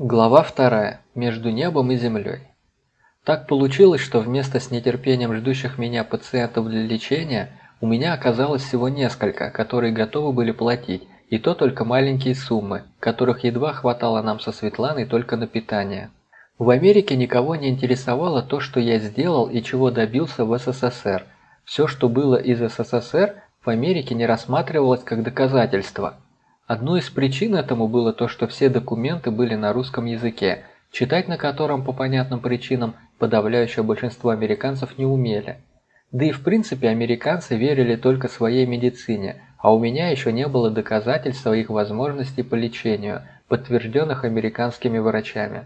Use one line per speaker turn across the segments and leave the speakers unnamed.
Глава вторая. Между небом и землей. Так получилось, что вместо с нетерпением ждущих меня пациентов для лечения, у меня оказалось всего несколько, которые готовы были платить, и то только маленькие суммы, которых едва хватало нам со Светланой только на питание. В Америке никого не интересовало то, что я сделал и чего добился в СССР. Все, что было из СССР, в Америке не рассматривалось как доказательство – Одной из причин этому было то, что все документы были на русском языке, читать на котором по понятным причинам подавляющее большинство американцев не умели. Да и в принципе американцы верили только своей медицине, а у меня еще не было доказательств своих возможностей по лечению, подтвержденных американскими врачами.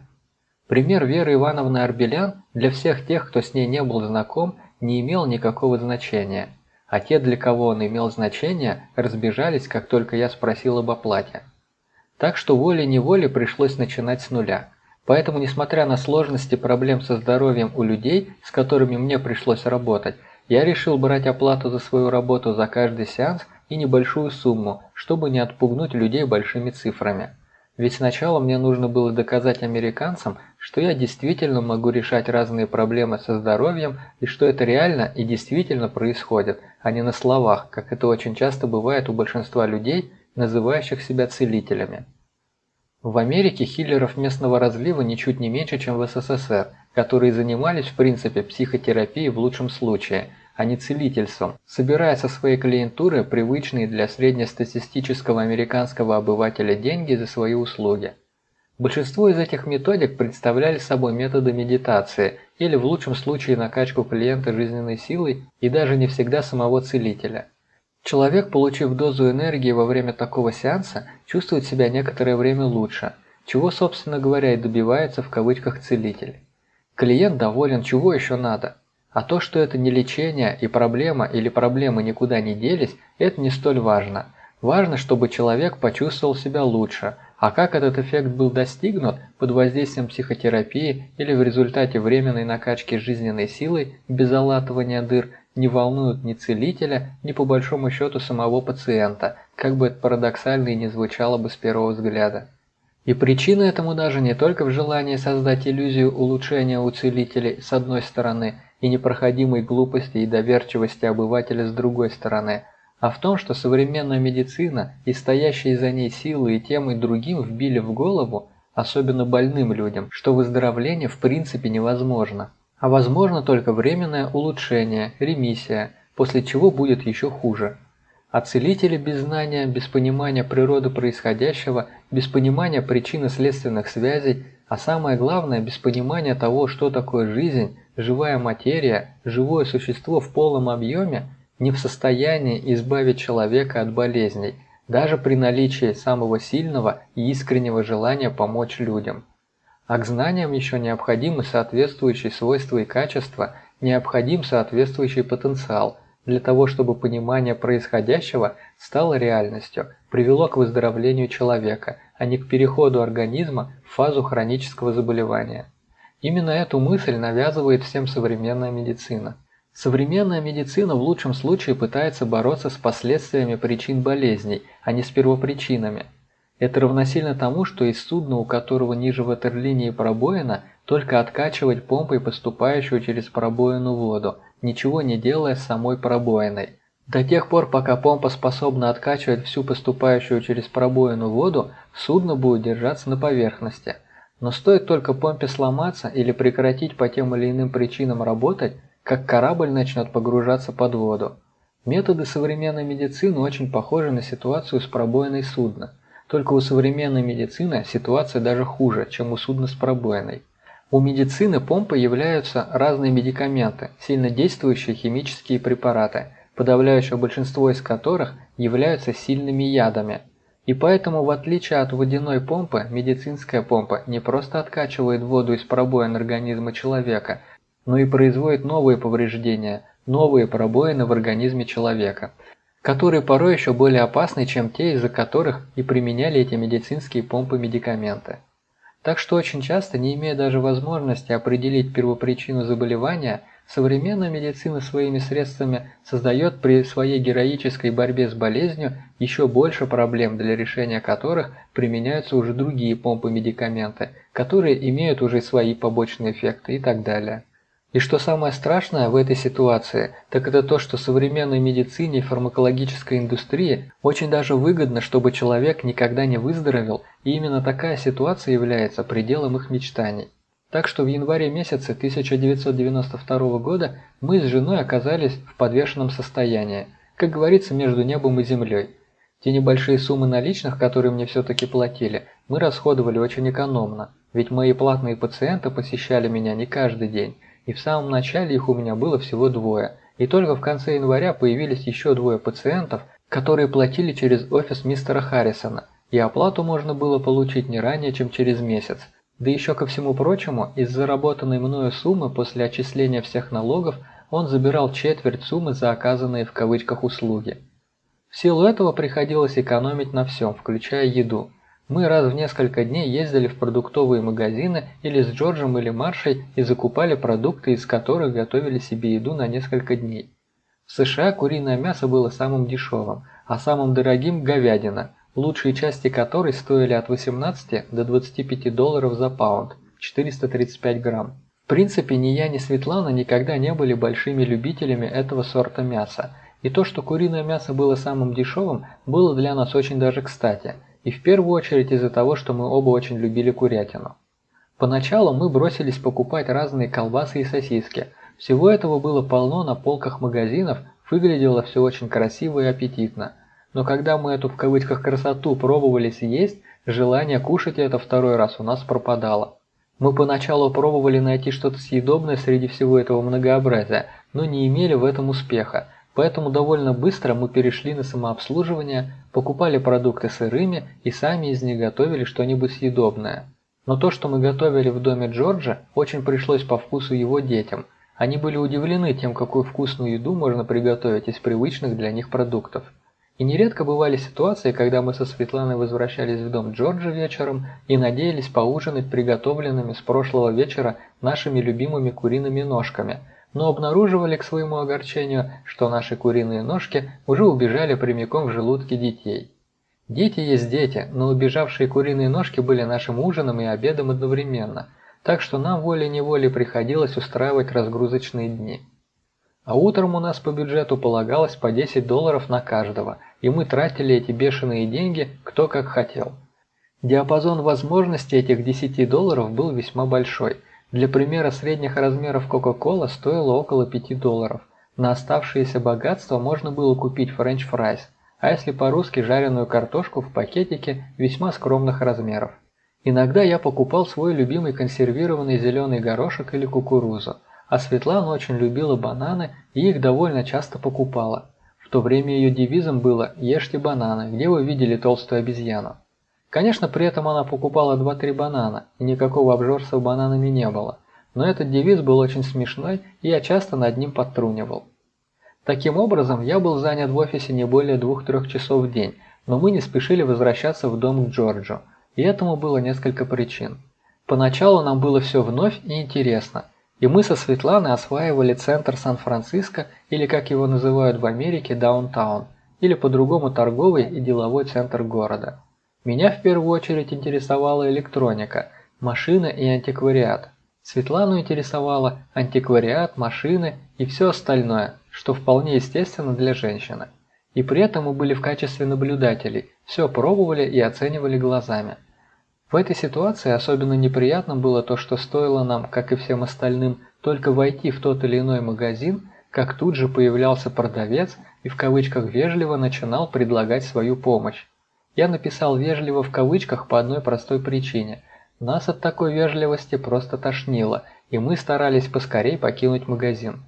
Пример Веры Ивановны Арбелян для всех тех, кто с ней не был знаком, не имел никакого значения – а те, для кого он имел значение, разбежались, как только я спросил об оплате. Так что волей-неволей пришлось начинать с нуля. Поэтому, несмотря на сложности проблем со здоровьем у людей, с которыми мне пришлось работать, я решил брать оплату за свою работу за каждый сеанс и небольшую сумму, чтобы не отпугнуть людей большими цифрами. Ведь сначала мне нужно было доказать американцам, что я действительно могу решать разные проблемы со здоровьем и что это реально и действительно происходит, а не на словах, как это очень часто бывает у большинства людей, называющих себя целителями. В Америке хиллеров местного разлива ничуть не меньше, чем в СССР, которые занимались в принципе психотерапией в лучшем случае – а не целительством, собирая со своей клиентуры привычные для среднестатистического американского обывателя деньги за свои услуги. Большинство из этих методик представляли собой методы медитации или в лучшем случае накачку клиента жизненной силой и даже не всегда самого целителя. Человек, получив дозу энергии во время такого сеанса, чувствует себя некоторое время лучше, чего, собственно говоря, и добивается в кавычках целитель. Клиент доволен, чего еще надо – а то, что это не лечение и проблема или проблемы никуда не делись, это не столь важно. Важно, чтобы человек почувствовал себя лучше, а как этот эффект был достигнут под воздействием психотерапии или в результате временной накачки жизненной силой без залатывания дыр, не волнует ни целителя, ни по большому счету самого пациента, как бы это парадоксально и не звучало бы с первого взгляда. И причина этому даже не только в желании создать иллюзию улучшения у целителей с одной стороны – и непроходимой глупости и доверчивости обывателя с другой стороны, а в том, что современная медицина и стоящие за ней силы и тем и другим вбили в голову, особенно больным людям, что выздоровление в принципе невозможно, а возможно только временное улучшение, ремиссия, после чего будет еще хуже. А целители без знания, без понимания природы происходящего, без понимания причины следственных связей, а самое главное, без понимания того, что такое жизнь, живая материя, живое существо в полном объеме не в состоянии избавить человека от болезней, даже при наличии самого сильного и искреннего желания помочь людям. А к знаниям еще необходимы соответствующие свойства и качества, необходим соответствующий потенциал для того, чтобы понимание происходящего стало реальностью, привело к выздоровлению человека, а не к переходу организма в фазу хронического заболевания. Именно эту мысль навязывает всем современная медицина. Современная медицина в лучшем случае пытается бороться с последствиями причин болезней, а не с первопричинами. Это равносильно тому, что из судна, у которого ниже ватерлинии пробоина, только откачивать помпой поступающую через пробоину воду, ничего не делая с самой пробоиной. До тех пор, пока помпа способна откачивать всю поступающую через пробоину воду, судно будет держаться на поверхности – но стоит только помпе сломаться или прекратить по тем или иным причинам работать, как корабль начнет погружаться под воду. Методы современной медицины очень похожи на ситуацию с пробоиной судна. Только у современной медицины ситуация даже хуже, чем у судна с пробоиной. У медицины помпой являются разные медикаменты, сильно действующие химические препараты, подавляющее большинство из которых являются сильными ядами – и поэтому, в отличие от водяной помпы, медицинская помпа не просто откачивает воду из пробоин организма человека, но и производит новые повреждения, новые пробоины в организме человека, которые порой еще более опасны, чем те, из-за которых и применяли эти медицинские помпы медикаменты. Так что очень часто, не имея даже возможности определить первопричину заболевания, Современная медицина своими средствами создает при своей героической борьбе с болезнью еще больше проблем, для решения которых применяются уже другие помпы-медикаменты, которые имеют уже свои побочные эффекты и так далее. И что самое страшное в этой ситуации, так это то, что современной медицине и фармакологической индустрии очень даже выгодно, чтобы человек никогда не выздоровел, и именно такая ситуация является пределом их мечтаний. Так что в январе месяце 1992 года мы с женой оказались в подвешенном состоянии, как говорится, между небом и землей. Те небольшие суммы наличных, которые мне все-таки платили, мы расходовали очень экономно, ведь мои платные пациенты посещали меня не каждый день, и в самом начале их у меня было всего двое, и только в конце января появились еще двое пациентов, которые платили через офис мистера Харрисона, и оплату можно было получить не ранее, чем через месяц. Да еще ко всему прочему, из заработанной мною суммы после отчисления всех налогов он забирал четверть суммы за оказанные в кавычках услуги. В силу этого приходилось экономить на всем, включая еду – мы раз в несколько дней ездили в продуктовые магазины или с Джорджем или Маршей и закупали продукты, из которых готовили себе еду на несколько дней. В США куриное мясо было самым дешевым, а самым дорогим – говядина, лучшие части которой стоили от 18 до 25 долларов за паунд, 435 грамм. В принципе, ни я, ни Светлана никогда не были большими любителями этого сорта мяса, и то, что куриное мясо было самым дешевым, было для нас очень даже кстати – и в первую очередь из-за того, что мы оба очень любили курятину. Поначалу мы бросились покупать разные колбасы и сосиски. Всего этого было полно на полках магазинов, выглядело все очень красиво и аппетитно. Но когда мы эту в кавычках красоту пробовали съесть, желание кушать это второй раз у нас пропадало. Мы поначалу пробовали найти что-то съедобное среди всего этого многообразия, но не имели в этом успеха, Поэтому довольно быстро мы перешли на самообслуживание, покупали продукты сырыми и сами из них готовили что-нибудь съедобное. Но то, что мы готовили в доме Джорджа, очень пришлось по вкусу его детям. Они были удивлены тем, какую вкусную еду можно приготовить из привычных для них продуктов. И нередко бывали ситуации, когда мы со Светланой возвращались в дом Джорджа вечером и надеялись поужинать приготовленными с прошлого вечера нашими любимыми куриными ножками – но обнаруживали к своему огорчению, что наши куриные ножки уже убежали прямиком в желудки детей. Дети есть дети, но убежавшие куриные ножки были нашим ужином и обедом одновременно, так что нам волей-неволей приходилось устраивать разгрузочные дни. А утром у нас по бюджету полагалось по 10 долларов на каждого, и мы тратили эти бешеные деньги кто как хотел. Диапазон возможностей этих 10 долларов был весьма большой – для примера средних размеров Coca-Cola стоила около 5 долларов. На оставшееся богатство можно было купить french fries, а если по-русски жареную картошку в пакетике весьма скромных размеров. Иногда я покупал свой любимый консервированный зеленый горошек или кукурузу, а Светлана очень любила бананы и их довольно часто покупала. В то время ее девизом было «Ешьте бананы, где вы видели толстую обезьяну?». Конечно, при этом она покупала 2-3 банана, и никакого обжорства бананами не было. Но этот девиз был очень смешной, и я часто над ним подтрунивал. Таким образом, я был занят в офисе не более 2-3 часов в день, но мы не спешили возвращаться в дом к Джорджу, и этому было несколько причин. Поначалу нам было все вновь и интересно, и мы со Светланой осваивали центр Сан-Франциско, или как его называют в Америке, даунтаун, или по-другому торговый и деловой центр города. Меня в первую очередь интересовала электроника, машины и антиквариат. Светлану интересовало антиквариат, машины и все остальное, что вполне естественно для женщины. И при этом мы были в качестве наблюдателей, все пробовали и оценивали глазами. В этой ситуации особенно неприятным было то, что стоило нам, как и всем остальным, только войти в тот или иной магазин, как тут же появлялся продавец и в кавычках вежливо начинал предлагать свою помощь. Я написал вежливо в кавычках по одной простой причине. Нас от такой вежливости просто тошнило, и мы старались поскорей покинуть магазин.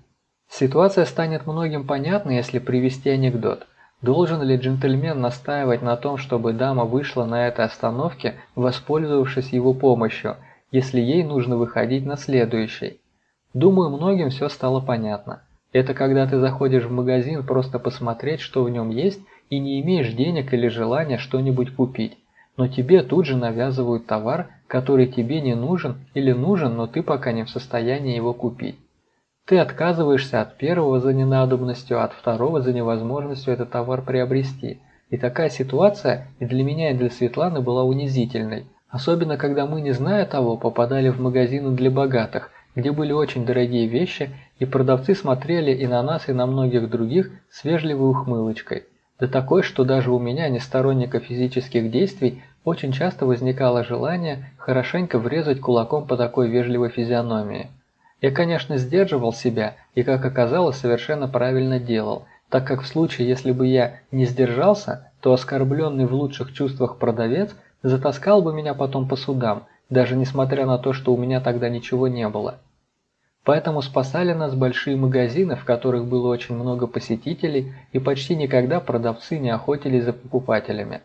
Ситуация станет многим понятна, если привести анекдот. Должен ли джентльмен настаивать на том, чтобы дама вышла на этой остановке, воспользовавшись его помощью, если ей нужно выходить на следующей? Думаю, многим все стало понятно. Это когда ты заходишь в магазин просто посмотреть, что в нем есть, и не имеешь денег или желания что-нибудь купить, но тебе тут же навязывают товар, который тебе не нужен или нужен, но ты пока не в состоянии его купить. Ты отказываешься от первого за ненадобностью, от второго за невозможностью этот товар приобрести. И такая ситуация и для меня, и для Светланы была унизительной. Особенно, когда мы, не зная того, попадали в магазины для богатых, где были очень дорогие вещи, и продавцы смотрели и на нас, и на многих других с вежливой ухмылочкой. Да такой, что даже у меня, не сторонника физических действий, очень часто возникало желание хорошенько врезать кулаком по такой вежливой физиономии. Я, конечно, сдерживал себя и, как оказалось, совершенно правильно делал, так как в случае, если бы я не сдержался, то оскорбленный в лучших чувствах продавец затаскал бы меня потом по судам, даже несмотря на то, что у меня тогда ничего не было. Поэтому спасали нас большие магазины, в которых было очень много посетителей, и почти никогда продавцы не охотились за покупателями.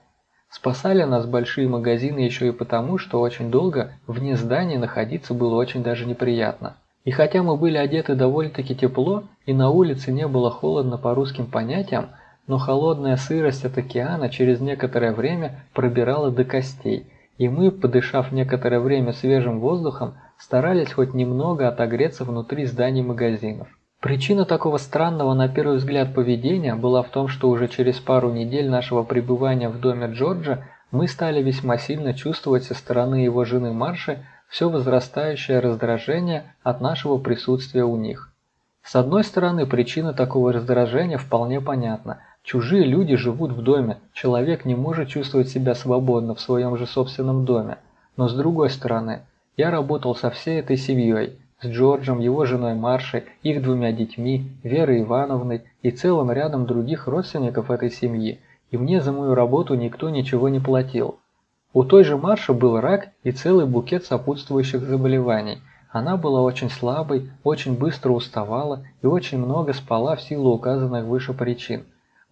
Спасали нас большие магазины еще и потому, что очень долго вне здания находиться было очень даже неприятно. И хотя мы были одеты довольно-таки тепло, и на улице не было холодно по русским понятиям, но холодная сырость от океана через некоторое время пробирала до костей, и мы, подышав некоторое время свежим воздухом, старались хоть немного отогреться внутри зданий магазинов. Причина такого странного на первый взгляд поведения была в том, что уже через пару недель нашего пребывания в доме Джорджа мы стали весьма сильно чувствовать со стороны его жены Марши все возрастающее раздражение от нашего присутствия у них. С одной стороны, причина такого раздражения вполне понятна. Чужие люди живут в доме, человек не может чувствовать себя свободно в своем же собственном доме. Но с другой стороны, я работал со всей этой семьей, с Джорджем, его женой Маршей, их двумя детьми, Верой Ивановной и целым рядом других родственников этой семьи, и мне за мою работу никто ничего не платил. У той же Марши был рак и целый букет сопутствующих заболеваний. Она была очень слабой, очень быстро уставала и очень много спала в силу указанных выше причин.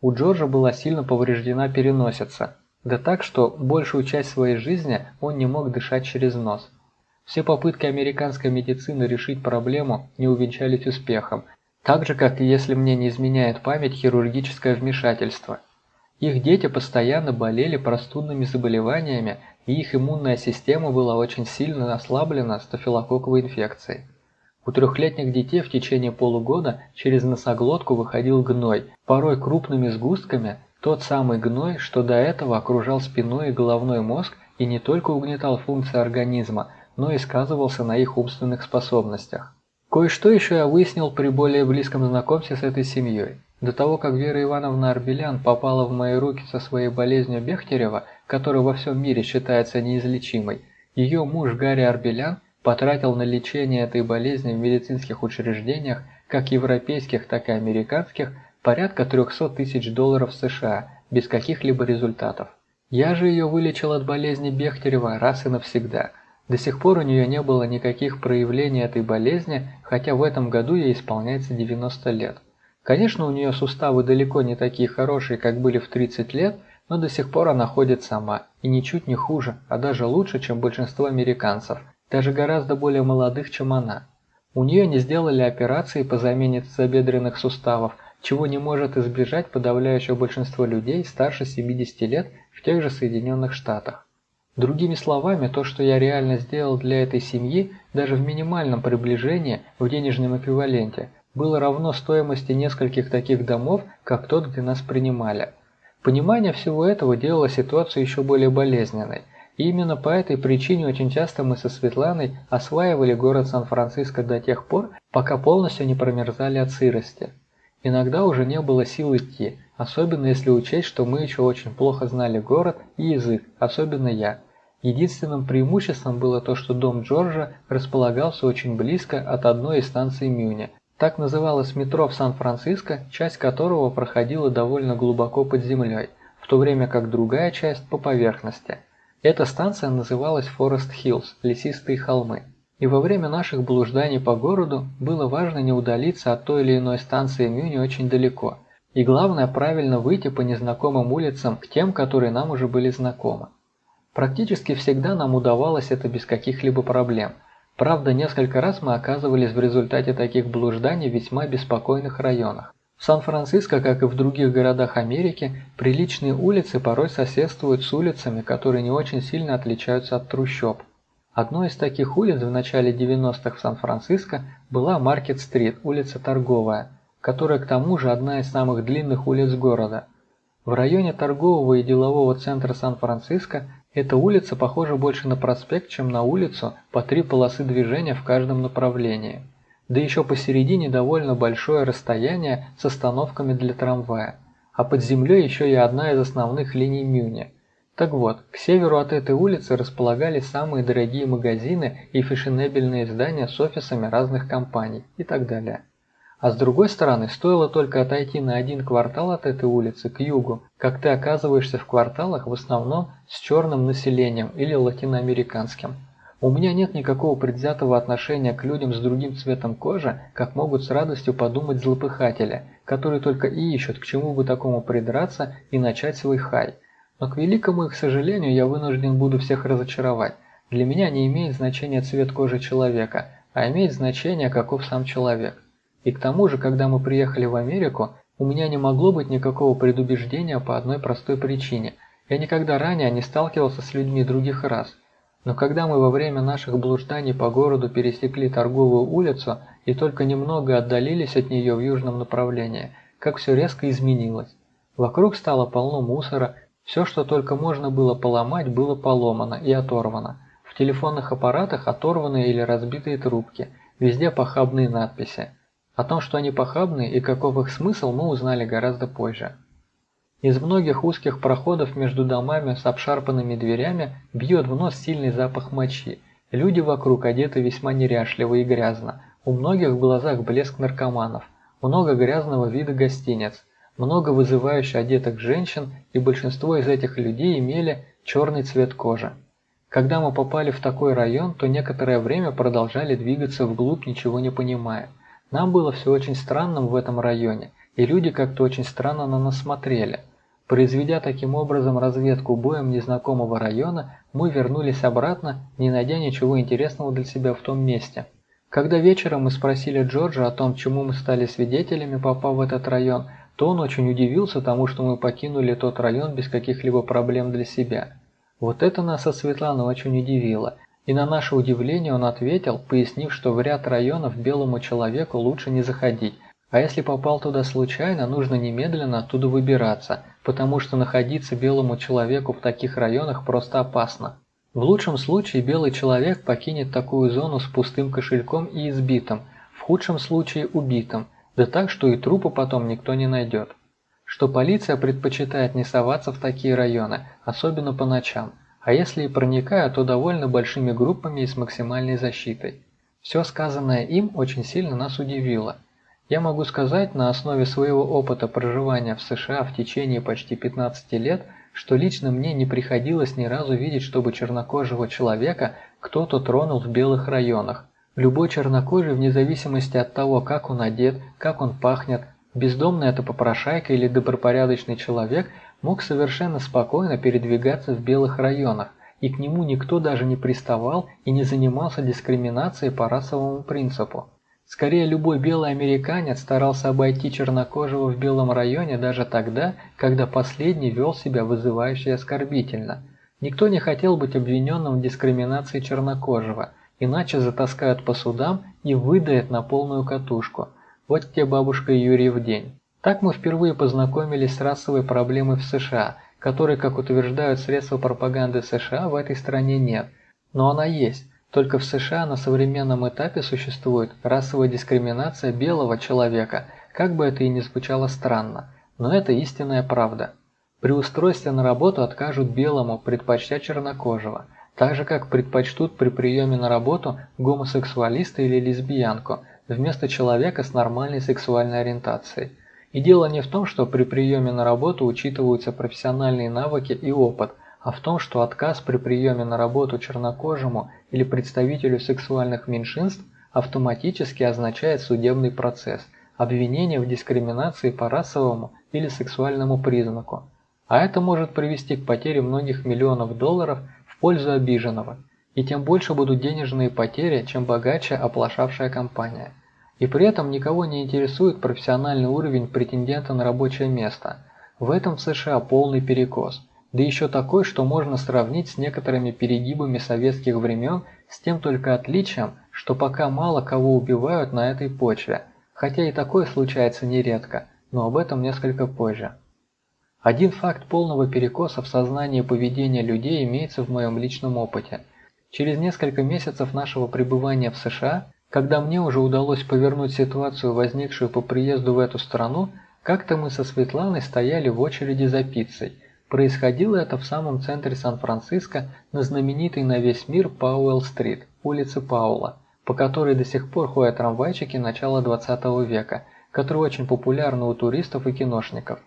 У Джорджа была сильно повреждена переносица, да так, что большую часть своей жизни он не мог дышать через нос. Все попытки американской медицины решить проблему не увенчались успехом, так же, как если мне не изменяет память хирургическое вмешательство. Их дети постоянно болели простудными заболеваниями, и их иммунная система была очень сильно ослаблена стафилококковой инфекцией. У трехлетних детей в течение полугода через носоглотку выходил гной, порой крупными сгустками, тот самый гной, что до этого окружал спиной и головной мозг и не только угнетал функции организма, но и сказывался на их умственных способностях. Кое-что еще я выяснил при более близком знакомстве с этой семьей. До того, как Вера Ивановна Арбелян попала в мои руки со своей болезнью Бехтерева, которая во всем мире считается неизлечимой, ее муж Гарри Арбелян потратил на лечение этой болезни в медицинских учреждениях, как европейских, так и американских, порядка 300 тысяч долларов США, без каких-либо результатов. Я же ее вылечил от болезни Бехтерева раз и навсегда – до сих пор у нее не было никаких проявлений этой болезни, хотя в этом году ей исполняется 90 лет. Конечно, у нее суставы далеко не такие хорошие, как были в 30 лет, но до сих пор она ходит сама, и ничуть не хуже, а даже лучше, чем большинство американцев, даже гораздо более молодых, чем она. У нее не сделали операции по замене тазобедренных суставов, чего не может избежать подавляющее большинство людей старше 70 лет в тех же Соединенных Штатах. Другими словами, то, что я реально сделал для этой семьи, даже в минимальном приближении в денежном эквиваленте, было равно стоимости нескольких таких домов, как тот, где нас принимали. Понимание всего этого делало ситуацию еще более болезненной. И именно по этой причине очень часто мы со Светланой осваивали город Сан-Франциско до тех пор, пока полностью не промерзали от сырости. Иногда уже не было сил идти, особенно если учесть, что мы еще очень плохо знали город и язык, особенно я. Единственным преимуществом было то, что дом Джорджа располагался очень близко от одной из станций Мюни. Так называлось метро в Сан-Франциско, часть которого проходила довольно глубоко под землей, в то время как другая часть по поверхности. Эта станция называлась Форест Хиллз – лесистые холмы. И во время наших блужданий по городу было важно не удалиться от той или иной станции Мюни очень далеко. И главное правильно выйти по незнакомым улицам к тем, которые нам уже были знакомы. Практически всегда нам удавалось это без каких-либо проблем. Правда, несколько раз мы оказывались в результате таких блужданий в весьма беспокойных районах. В Сан-Франциско, как и в других городах Америки, приличные улицы порой соседствуют с улицами, которые не очень сильно отличаются от трущоб. Одной из таких улиц в начале 90-х в Сан-Франциско была Маркет-стрит, улица Торговая, которая к тому же одна из самых длинных улиц города. В районе торгового и делового центра Сан-Франциско эта улица похожа больше на проспект, чем на улицу по три полосы движения в каждом направлении. Да еще посередине довольно большое расстояние с остановками для трамвая. А под землей еще и одна из основных линий Мюни – так вот, к северу от этой улицы располагались самые дорогие магазины и фешенебельные здания с офисами разных компаний и так далее. А с другой стороны, стоило только отойти на один квартал от этой улицы к югу, как ты оказываешься в кварталах в основном с черным населением или латиноамериканским. У меня нет никакого предвзятого отношения к людям с другим цветом кожи, как могут с радостью подумать злопыхатели, которые только и ищут, к чему бы такому придраться и начать свой хай – но, к великому их сожалению, я вынужден буду всех разочаровать. Для меня не имеет значения цвет кожи человека, а имеет значение, каков сам человек. И к тому же, когда мы приехали в Америку, у меня не могло быть никакого предубеждения по одной простой причине. Я никогда ранее не сталкивался с людьми других рас. Но когда мы во время наших блужданий по городу пересекли торговую улицу и только немного отдалились от нее в южном направлении, как все резко изменилось. Вокруг стало полно мусора, все, что только можно было поломать, было поломано и оторвано. В телефонных аппаратах оторванные или разбитые трубки, везде похабные надписи. О том, что они похабные и каков их смысл, мы узнали гораздо позже. Из многих узких проходов между домами с обшарпанными дверями бьет в нос сильный запах мочи. Люди вокруг одеты весьма неряшливо и грязно. У многих в глазах блеск наркоманов. Много грязного вида гостиниц много вызывающе одетых женщин, и большинство из этих людей имели черный цвет кожи. Когда мы попали в такой район, то некоторое время продолжали двигаться вглубь, ничего не понимая. Нам было все очень странным в этом районе, и люди как-то очень странно на нас смотрели. Произведя таким образом разведку боем незнакомого района, мы вернулись обратно, не найдя ничего интересного для себя в том месте. Когда вечером мы спросили Джорджа о том, чему мы стали свидетелями, попав в этот район, то он очень удивился тому, что мы покинули тот район без каких-либо проблем для себя. Вот это нас со Светланой очень удивило, и на наше удивление он ответил, пояснив, что в ряд районов белому человеку лучше не заходить, а если попал туда случайно, нужно немедленно оттуда выбираться, потому что находиться белому человеку в таких районах просто опасно. В лучшем случае белый человек покинет такую зону с пустым кошельком и избитым, в худшем случае убитым – да так, что и трупа потом никто не найдет. Что полиция предпочитает не соваться в такие районы, особенно по ночам, а если и проникают, то довольно большими группами и с максимальной защитой. Все сказанное им очень сильно нас удивило. Я могу сказать на основе своего опыта проживания в США в течение почти 15 лет, что лично мне не приходилось ни разу видеть, чтобы чернокожего человека кто-то тронул в белых районах, Любой чернокожий, вне зависимости от того, как он одет, как он пахнет, бездомный это попрошайка или добропорядочный человек, мог совершенно спокойно передвигаться в белых районах, и к нему никто даже не приставал и не занимался дискриминацией по расовому принципу. Скорее, любой белый американец старался обойти чернокожего в белом районе даже тогда, когда последний вел себя вызывающе оскорбительно. Никто не хотел быть обвиненным в дискриминации чернокожего – Иначе затаскают по судам и выдают на полную катушку. Вот тебе бабушка Юрий в день. Так мы впервые познакомились с расовой проблемой в США, которой, как утверждают средства пропаганды США, в этой стране нет. Но она есть. Только в США на современном этапе существует расовая дискриминация белого человека, как бы это и ни звучало странно. Но это истинная правда. При устройстве на работу откажут белому, предпочтя чернокожего – так же как предпочтут при приеме на работу гомосексуалиста или лесбиянку вместо человека с нормальной сексуальной ориентацией. И дело не в том, что при приеме на работу учитываются профессиональные навыки и опыт, а в том, что отказ при приеме на работу чернокожему или представителю сексуальных меньшинств автоматически означает судебный процесс, обвинение в дискриминации по расовому или сексуальному признаку. А это может привести к потере многих миллионов долларов – пользу обиженного, и тем больше будут денежные потери, чем богаче оплошавшая компания. И при этом никого не интересует профессиональный уровень претендента на рабочее место. В этом в США полный перекос. Да еще такой, что можно сравнить с некоторыми перегибами советских времен с тем только отличием, что пока мало кого убивают на этой почве, хотя и такое случается нередко, но об этом несколько позже. Один факт полного перекоса в сознании поведения людей имеется в моем личном опыте. Через несколько месяцев нашего пребывания в США, когда мне уже удалось повернуть ситуацию, возникшую по приезду в эту страну, как-то мы со Светланой стояли в очереди за пиццей – Происходило это в самом центре Сан-Франциско на знаменитой на весь мир Пауэлл-стрит, улице Паула, по которой до сих пор ходят трамвайчики начала 20 века, которые очень популярны у туристов и киношников.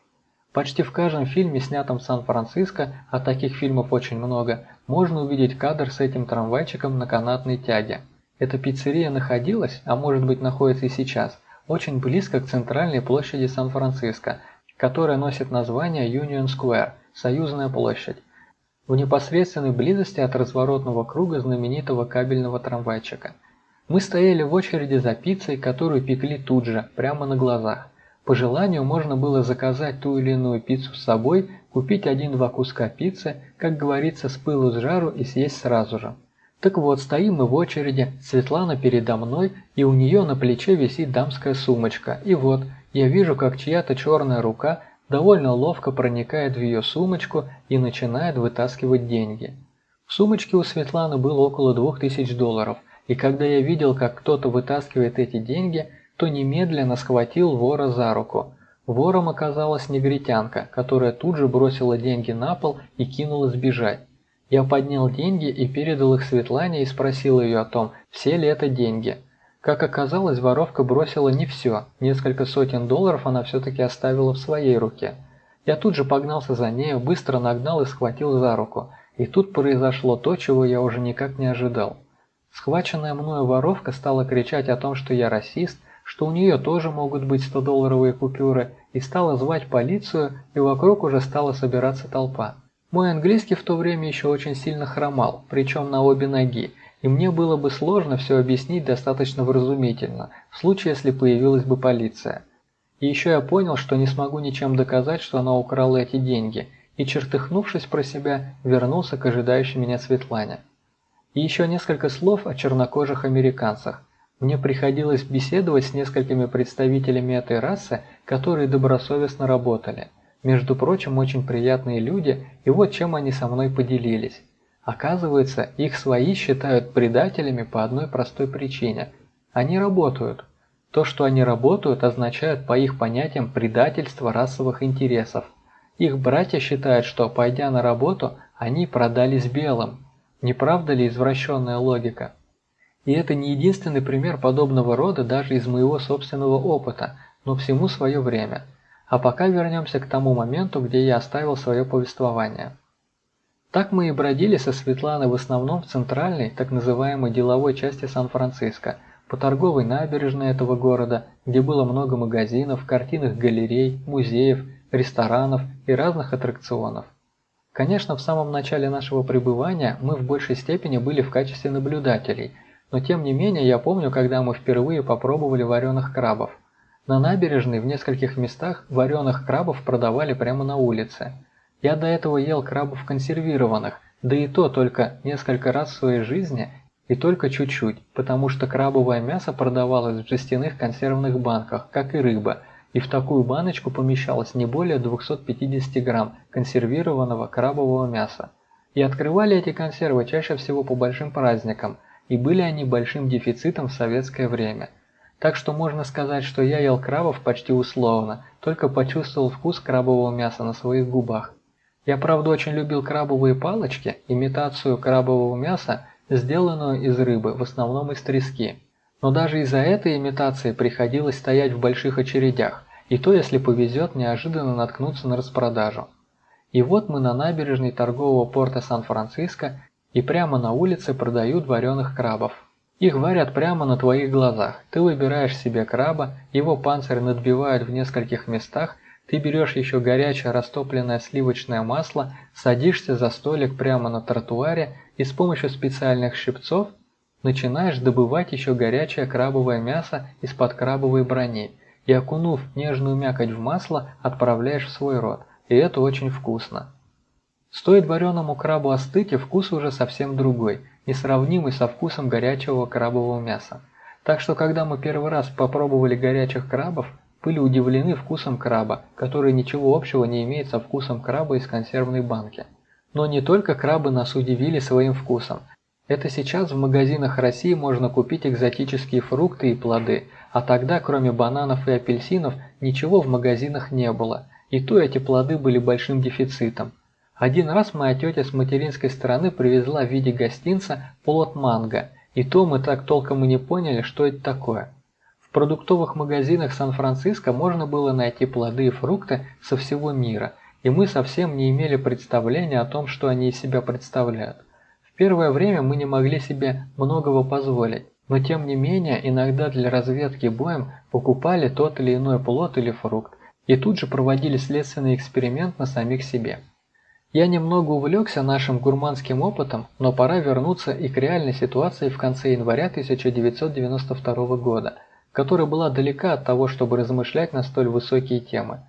Почти в каждом фильме, снятом в Сан-Франциско, а таких фильмов очень много, можно увидеть кадр с этим трамвайчиком на канатной тяге. Эта пиццерия находилась, а может быть находится и сейчас, очень близко к центральной площади Сан-Франциско, которая носит название Union Square, Союзная площадь, в непосредственной близости от разворотного круга знаменитого кабельного трамвайчика. Мы стояли в очереди за пиццей, которую пекли тут же, прямо на глазах. По желанию можно было заказать ту или иную пиццу с собой, купить один-два куска пиццы, как говорится, с пылу с жару и съесть сразу же. Так вот, стоим мы в очереди, Светлана передо мной, и у нее на плече висит дамская сумочка. И вот, я вижу, как чья-то черная рука довольно ловко проникает в ее сумочку и начинает вытаскивать деньги. В сумочке у Светланы было около 2000 долларов, и когда я видел, как кто-то вытаскивает эти деньги, то немедленно схватил вора за руку. Вором оказалась негритянка, которая тут же бросила деньги на пол и кинулась бежать. Я поднял деньги и передал их Светлане и спросил ее о том, все ли это деньги – как оказалось, воровка бросила не все, несколько сотен долларов она все-таки оставила в своей руке. Я тут же погнался за нею, быстро нагнал и схватил за руку. И тут произошло то, чего я уже никак не ожидал. Схваченная мною воровка стала кричать о том, что я расист, что у нее тоже могут быть 100-долларовые купюры, и стала звать полицию, и вокруг уже стала собираться толпа. Мой английский в то время еще очень сильно хромал, причем на обе ноги, и мне было бы сложно все объяснить достаточно вразумительно, в случае, если появилась бы полиция. И еще я понял, что не смогу ничем доказать, что она украла эти деньги, и, чертыхнувшись про себя, вернулся к ожидающей меня Светлане. И еще несколько слов о чернокожих американцах. Мне приходилось беседовать с несколькими представителями этой расы, которые добросовестно работали. Между прочим, очень приятные люди, и вот чем они со мной поделились. Оказывается, их свои считают предателями по одной простой причине. Они работают. То, что они работают, означает по их понятиям предательство расовых интересов. Их братья считают, что, пойдя на работу, они продались белым. Не правда ли извращенная логика? И это не единственный пример подобного рода даже из моего собственного опыта, но всему свое время. А пока вернемся к тому моменту, где я оставил свое повествование. Так мы и бродили со Светланой в основном в центральной, так называемой деловой части Сан-Франциско, по торговой набережной этого города, где было много магазинов, картинных галерей, музеев, ресторанов и разных аттракционов. Конечно, в самом начале нашего пребывания мы в большей степени были в качестве наблюдателей, но тем не менее я помню, когда мы впервые попробовали вареных крабов. На набережной в нескольких местах вареных крабов продавали прямо на улице – я до этого ел крабов консервированных, да и то только несколько раз в своей жизни и только чуть-чуть, потому что крабовое мясо продавалось в жестяных консервных банках, как и рыба, и в такую баночку помещалось не более 250 грамм консервированного крабового мяса. И открывали эти консервы чаще всего по большим праздникам, и были они большим дефицитом в советское время. Так что можно сказать, что я ел крабов почти условно, только почувствовал вкус крабового мяса на своих губах. Я, правда, очень любил крабовые палочки, имитацию крабового мяса, сделанную из рыбы, в основном из трески. Но даже из-за этой имитации приходилось стоять в больших очередях, и то, если повезет, неожиданно наткнуться на распродажу. И вот мы на набережной торгового порта Сан-Франциско, и прямо на улице продают вареных крабов. Их варят прямо на твоих глазах. Ты выбираешь себе краба, его панцирь надбивают в нескольких местах, ты берешь еще горячее растопленное сливочное масло, садишься за столик прямо на тротуаре и с помощью специальных щипцов начинаешь добывать еще горячее крабовое мясо из-под крабовой брони и, окунув нежную мякоть в масло, отправляешь в свой рот. И это очень вкусно. Стоит вареному крабу остыть, и вкус уже совсем другой, несравнимый со вкусом горячего крабового мяса. Так что когда мы первый раз попробовали горячих крабов, были удивлены вкусом краба, который ничего общего не имеет со вкусом краба из консервной банки. Но не только крабы нас удивили своим вкусом. Это сейчас в магазинах России можно купить экзотические фрукты и плоды, а тогда кроме бананов и апельсинов ничего в магазинах не было, и то эти плоды были большим дефицитом. Один раз моя тетя с материнской стороны привезла в виде гостинца плод манго, и то мы так толком и не поняли, что это такое. В продуктовых магазинах Сан-Франциско можно было найти плоды и фрукты со всего мира, и мы совсем не имели представления о том, что они из себя представляют. В первое время мы не могли себе многого позволить, но тем не менее иногда для разведки боем покупали тот или иной плод или фрукт, и тут же проводили следственный эксперимент на самих себе. Я немного увлекся нашим гурманским опытом, но пора вернуться и к реальной ситуации в конце января 1992 года – которая была далека от того, чтобы размышлять на столь высокие темы.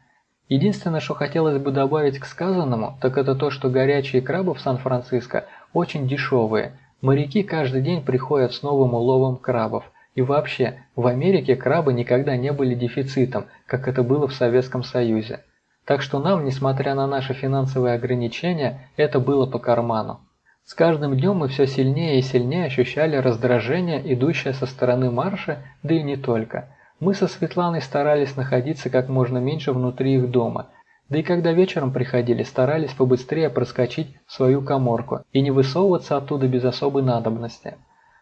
Единственное, что хотелось бы добавить к сказанному, так это то, что горячие крабы в Сан-Франциско очень дешевые. Моряки каждый день приходят с новым уловом крабов. И вообще, в Америке крабы никогда не были дефицитом, как это было в Советском Союзе. Так что нам, несмотря на наши финансовые ограничения, это было по карману. С каждым днем мы все сильнее и сильнее ощущали раздражение, идущее со стороны марша, да и не только. Мы со Светланой старались находиться как можно меньше внутри их дома, да и когда вечером приходили, старались побыстрее проскочить в свою коморку и не высовываться оттуда без особой надобности.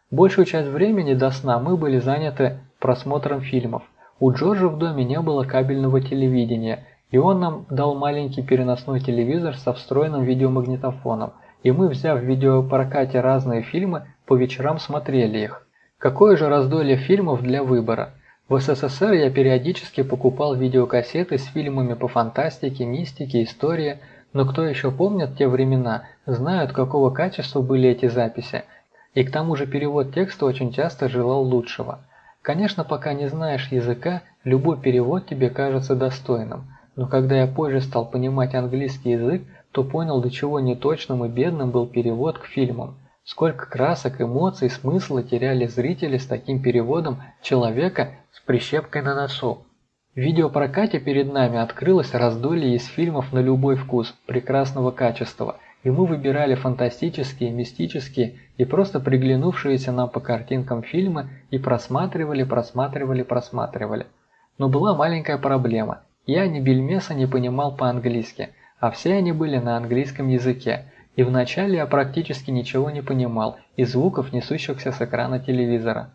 Большую часть времени до сна мы были заняты просмотром фильмов. У Джорджа в доме не было кабельного телевидения, и он нам дал маленький переносной телевизор со встроенным видеомагнитофоном – и мы, взяв в видеопрокате разные фильмы, по вечерам смотрели их. Какое же раздолье фильмов для выбора? В СССР я периодически покупал видеокассеты с фильмами по фантастике, мистике, истории, но кто еще помнит те времена, знают, какого качества были эти записи. И к тому же перевод текста очень часто желал лучшего. Конечно, пока не знаешь языка, любой перевод тебе кажется достойным. Но когда я позже стал понимать английский язык, то понял, до чего неточным и бедным был перевод к фильмам. Сколько красок, эмоций, смысла теряли зрители с таким переводом человека с прищепкой на носу. В видеопрокате перед нами открылось раздолье из фильмов на любой вкус, прекрасного качества, и мы выбирали фантастические, мистические и просто приглянувшиеся нам по картинкам фильмы и просматривали, просматривали, просматривали. Но была маленькая проблема. Я ни бельмеса не понимал по-английски – а все они были на английском языке, и вначале я практически ничего не понимал из звуков, несущихся с экрана телевизора.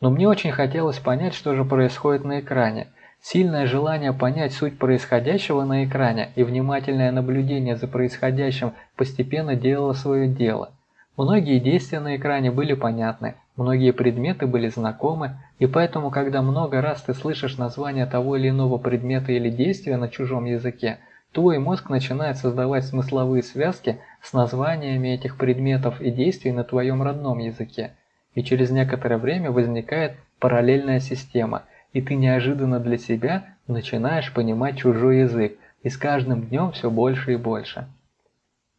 Но мне очень хотелось понять, что же происходит на экране. Сильное желание понять суть происходящего на экране и внимательное наблюдение за происходящим постепенно делало свое дело. Многие действия на экране были понятны, многие предметы были знакомы, и поэтому, когда много раз ты слышишь название того или иного предмета или действия на чужом языке – Твой мозг начинает создавать смысловые связки с названиями этих предметов и действий на твоем родном языке. И через некоторое время возникает параллельная система, и ты неожиданно для себя начинаешь понимать чужой язык, и с каждым днем все больше и больше.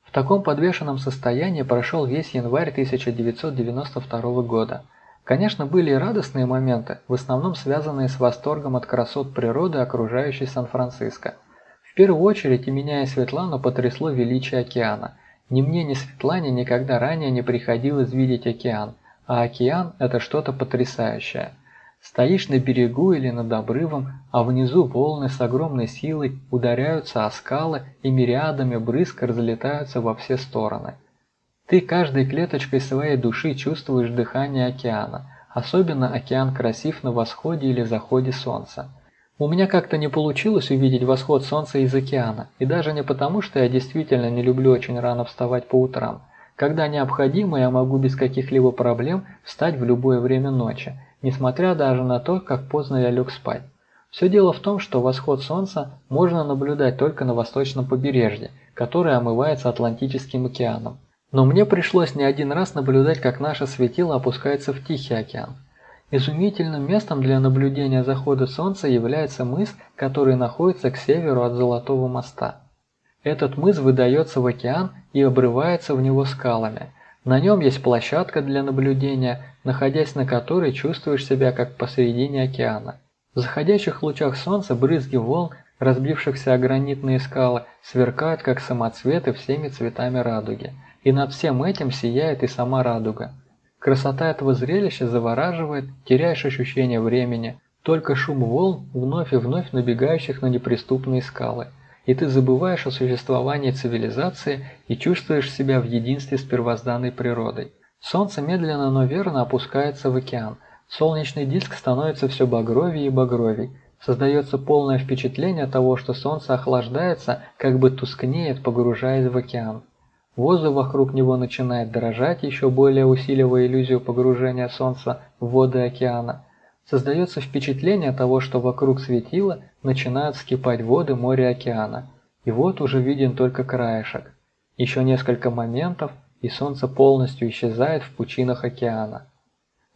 В таком подвешенном состоянии прошел весь январь 1992 года. Конечно, были и радостные моменты, в основном связанные с восторгом от красот природы, окружающей Сан-Франциско – в первую очередь и меня и Светлану потрясло величие океана. Ни мне, ни Светлане никогда ранее не приходилось видеть океан, а океан – это что-то потрясающее. Стоишь на берегу или над обрывом, а внизу волны с огромной силой ударяются о скалы и мириадами брызг разлетаются во все стороны. Ты каждой клеточкой своей души чувствуешь дыхание океана, особенно океан красив на восходе или заходе солнца. У меня как-то не получилось увидеть восход солнца из океана, и даже не потому, что я действительно не люблю очень рано вставать по утрам. Когда необходимо, я могу без каких-либо проблем встать в любое время ночи, несмотря даже на то, как поздно я лег спать. Все дело в том, что восход солнца можно наблюдать только на восточном побережье, которое омывается Атлантическим океаном. Но мне пришлось не один раз наблюдать, как наше светило опускается в Тихий океан. Изумительным местом для наблюдения захода солнца является мыс, который находится к северу от Золотого моста. Этот мыс выдается в океан и обрывается в него скалами. На нем есть площадка для наблюдения, находясь на которой чувствуешь себя как посередине океана. В заходящих лучах солнца брызги волн, разбившихся о гранитные скалы, сверкают как самоцветы всеми цветами радуги. И над всем этим сияет и сама радуга. Красота этого зрелища завораживает, теряешь ощущение времени, только шум волн, вновь и вновь набегающих на неприступные скалы. И ты забываешь о существовании цивилизации и чувствуешь себя в единстве с первозданной природой. Солнце медленно, но верно опускается в океан. Солнечный диск становится все багровее и багровей. Создается полное впечатление того, что солнце охлаждается, как бы тускнеет, погружаясь в океан. Воздух вокруг него начинает дрожать, еще более усиливая иллюзию погружения Солнца в воды океана. Создается впечатление того, что вокруг светила начинают вскипать воды моря океана. И вот уже виден только краешек. Еще несколько моментов, и Солнце полностью исчезает в пучинах океана.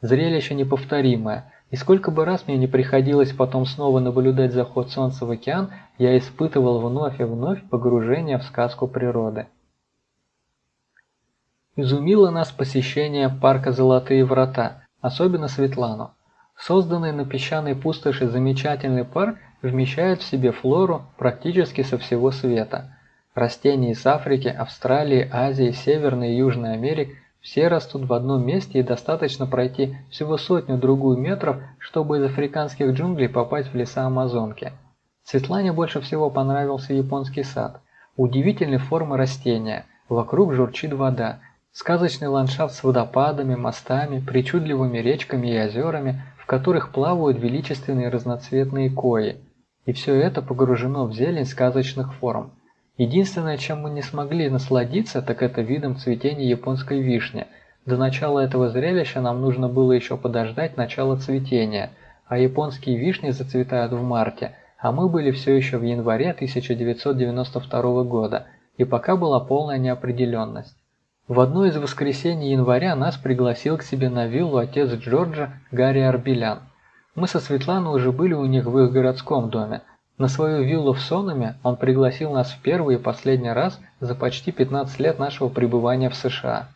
Зрелище неповторимое, и сколько бы раз мне не приходилось потом снова наблюдать заход Солнца в океан, я испытывал вновь и вновь погружение в сказку природы. Изумило нас посещение парка «Золотые врата», особенно Светлану. Созданный на песчаной пустоши замечательный парк вмещает в себе флору практически со всего света. Растения из Африки, Австралии, Азии, Северной и Южной Америки все растут в одном месте и достаточно пройти всего сотню-другую метров, чтобы из африканских джунглей попасть в леса Амазонки. Светлане больше всего понравился японский сад. Удивительной формы растения, вокруг журчит вода, Сказочный ландшафт с водопадами, мостами, причудливыми речками и озерами, в которых плавают величественные разноцветные кои. И все это погружено в зелень сказочных форм. Единственное, чем мы не смогли насладиться, так это видом цветения японской вишни. До начала этого зрелища нам нужно было еще подождать начала цветения, а японские вишни зацветают в марте, а мы были все еще в январе 1992 года, и пока была полная неопределенность. В одно из воскресений января нас пригласил к себе на виллу отец Джорджа Гарри Арбелян. Мы со Светланой уже были у них в их городском доме. На свою виллу в Сонаме он пригласил нас в первый и последний раз за почти 15 лет нашего пребывания в США.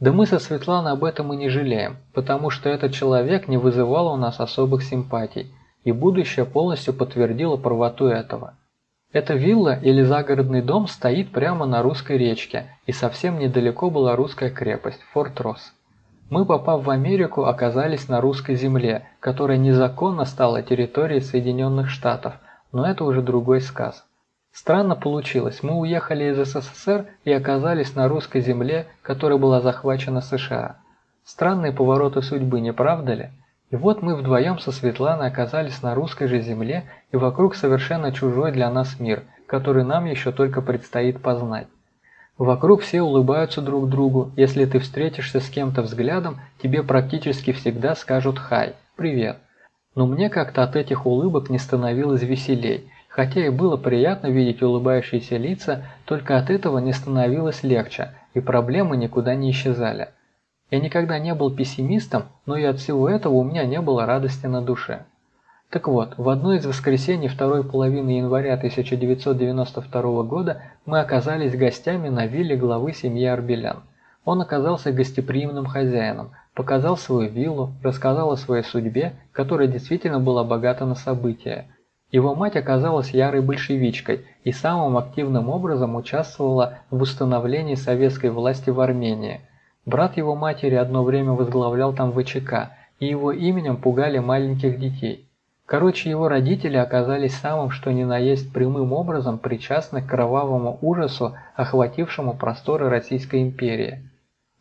Да мы со Светланой об этом и не жалеем, потому что этот человек не вызывал у нас особых симпатий, и будущее полностью подтвердило правоту этого. Эта вилла или загородный дом стоит прямо на русской речке, и совсем недалеко была русская крепость Форт Росс. Мы, попав в Америку, оказались на русской земле, которая незаконно стала территорией Соединенных Штатов, но это уже другой сказ. Странно получилось, мы уехали из СССР и оказались на русской земле, которая была захвачена США. Странные повороты судьбы, не правда ли? И вот мы вдвоем со Светланой оказались на русской же земле и вокруг совершенно чужой для нас мир, который нам еще только предстоит познать. Вокруг все улыбаются друг другу, если ты встретишься с кем-то взглядом, тебе практически всегда скажут «хай», «привет». Но мне как-то от этих улыбок не становилось веселей, хотя и было приятно видеть улыбающиеся лица, только от этого не становилось легче, и проблемы никуда не исчезали. Я никогда не был пессимистом, но и от всего этого у меня не было радости на душе. Так вот, в одно из воскресений второй половины января 1992 года мы оказались гостями на вилле главы семьи Арбелян. Он оказался гостеприимным хозяином, показал свою виллу, рассказал о своей судьбе, которая действительно была богата на события. Его мать оказалась ярой большевичкой и самым активным образом участвовала в установлении советской власти в Армении – Брат его матери одно время возглавлял там ВЧК, и его именем пугали маленьких детей. Короче, его родители оказались самым что ни на есть прямым образом причастны к кровавому ужасу, охватившему просторы Российской империи.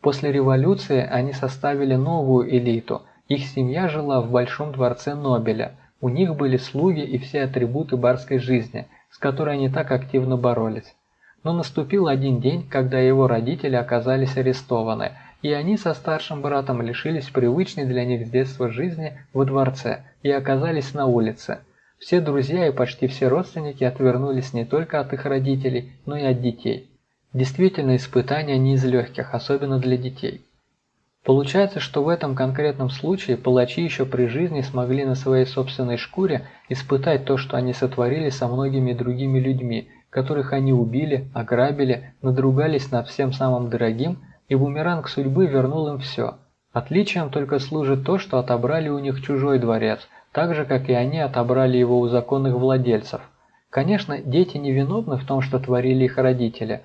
После революции они составили новую элиту, их семья жила в Большом дворце Нобеля, у них были слуги и все атрибуты барской жизни, с которой они так активно боролись. Но наступил один день, когда его родители оказались арестованы, и они со старшим братом лишились привычной для них с детства жизни во дворце и оказались на улице. Все друзья и почти все родственники отвернулись не только от их родителей, но и от детей. Действительно, испытания не из легких, особенно для детей. Получается, что в этом конкретном случае палачи еще при жизни смогли на своей собственной шкуре испытать то, что они сотворили со многими другими людьми, которых они убили, ограбили, надругались над всем самым дорогим, и бумеранг судьбы вернул им все. Отличием только служит то, что отобрали у них чужой дворец, так же, как и они отобрали его у законных владельцев. Конечно, дети не виновны в том, что творили их родители,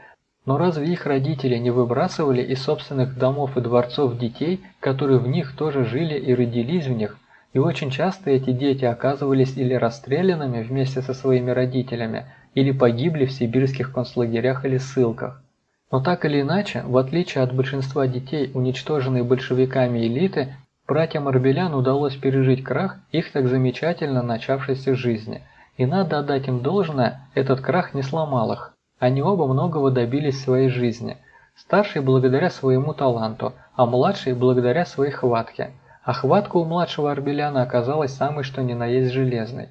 но разве их родители не выбрасывали из собственных домов и дворцов детей, которые в них тоже жили и родились в них, и очень часто эти дети оказывались или расстрелянными вместе со своими родителями, или погибли в сибирских концлагерях или ссылках. Но так или иначе, в отличие от большинства детей, уничтоженной большевиками элиты, братьям Арбелян удалось пережить крах их так замечательно начавшейся жизни. И надо отдать им должное, этот крах не сломал их. Они оба многого добились в своей жизни. Старший благодаря своему таланту, а младший благодаря своей хватке. А хватка у младшего Арбеляна оказалась самой что ни на есть железной.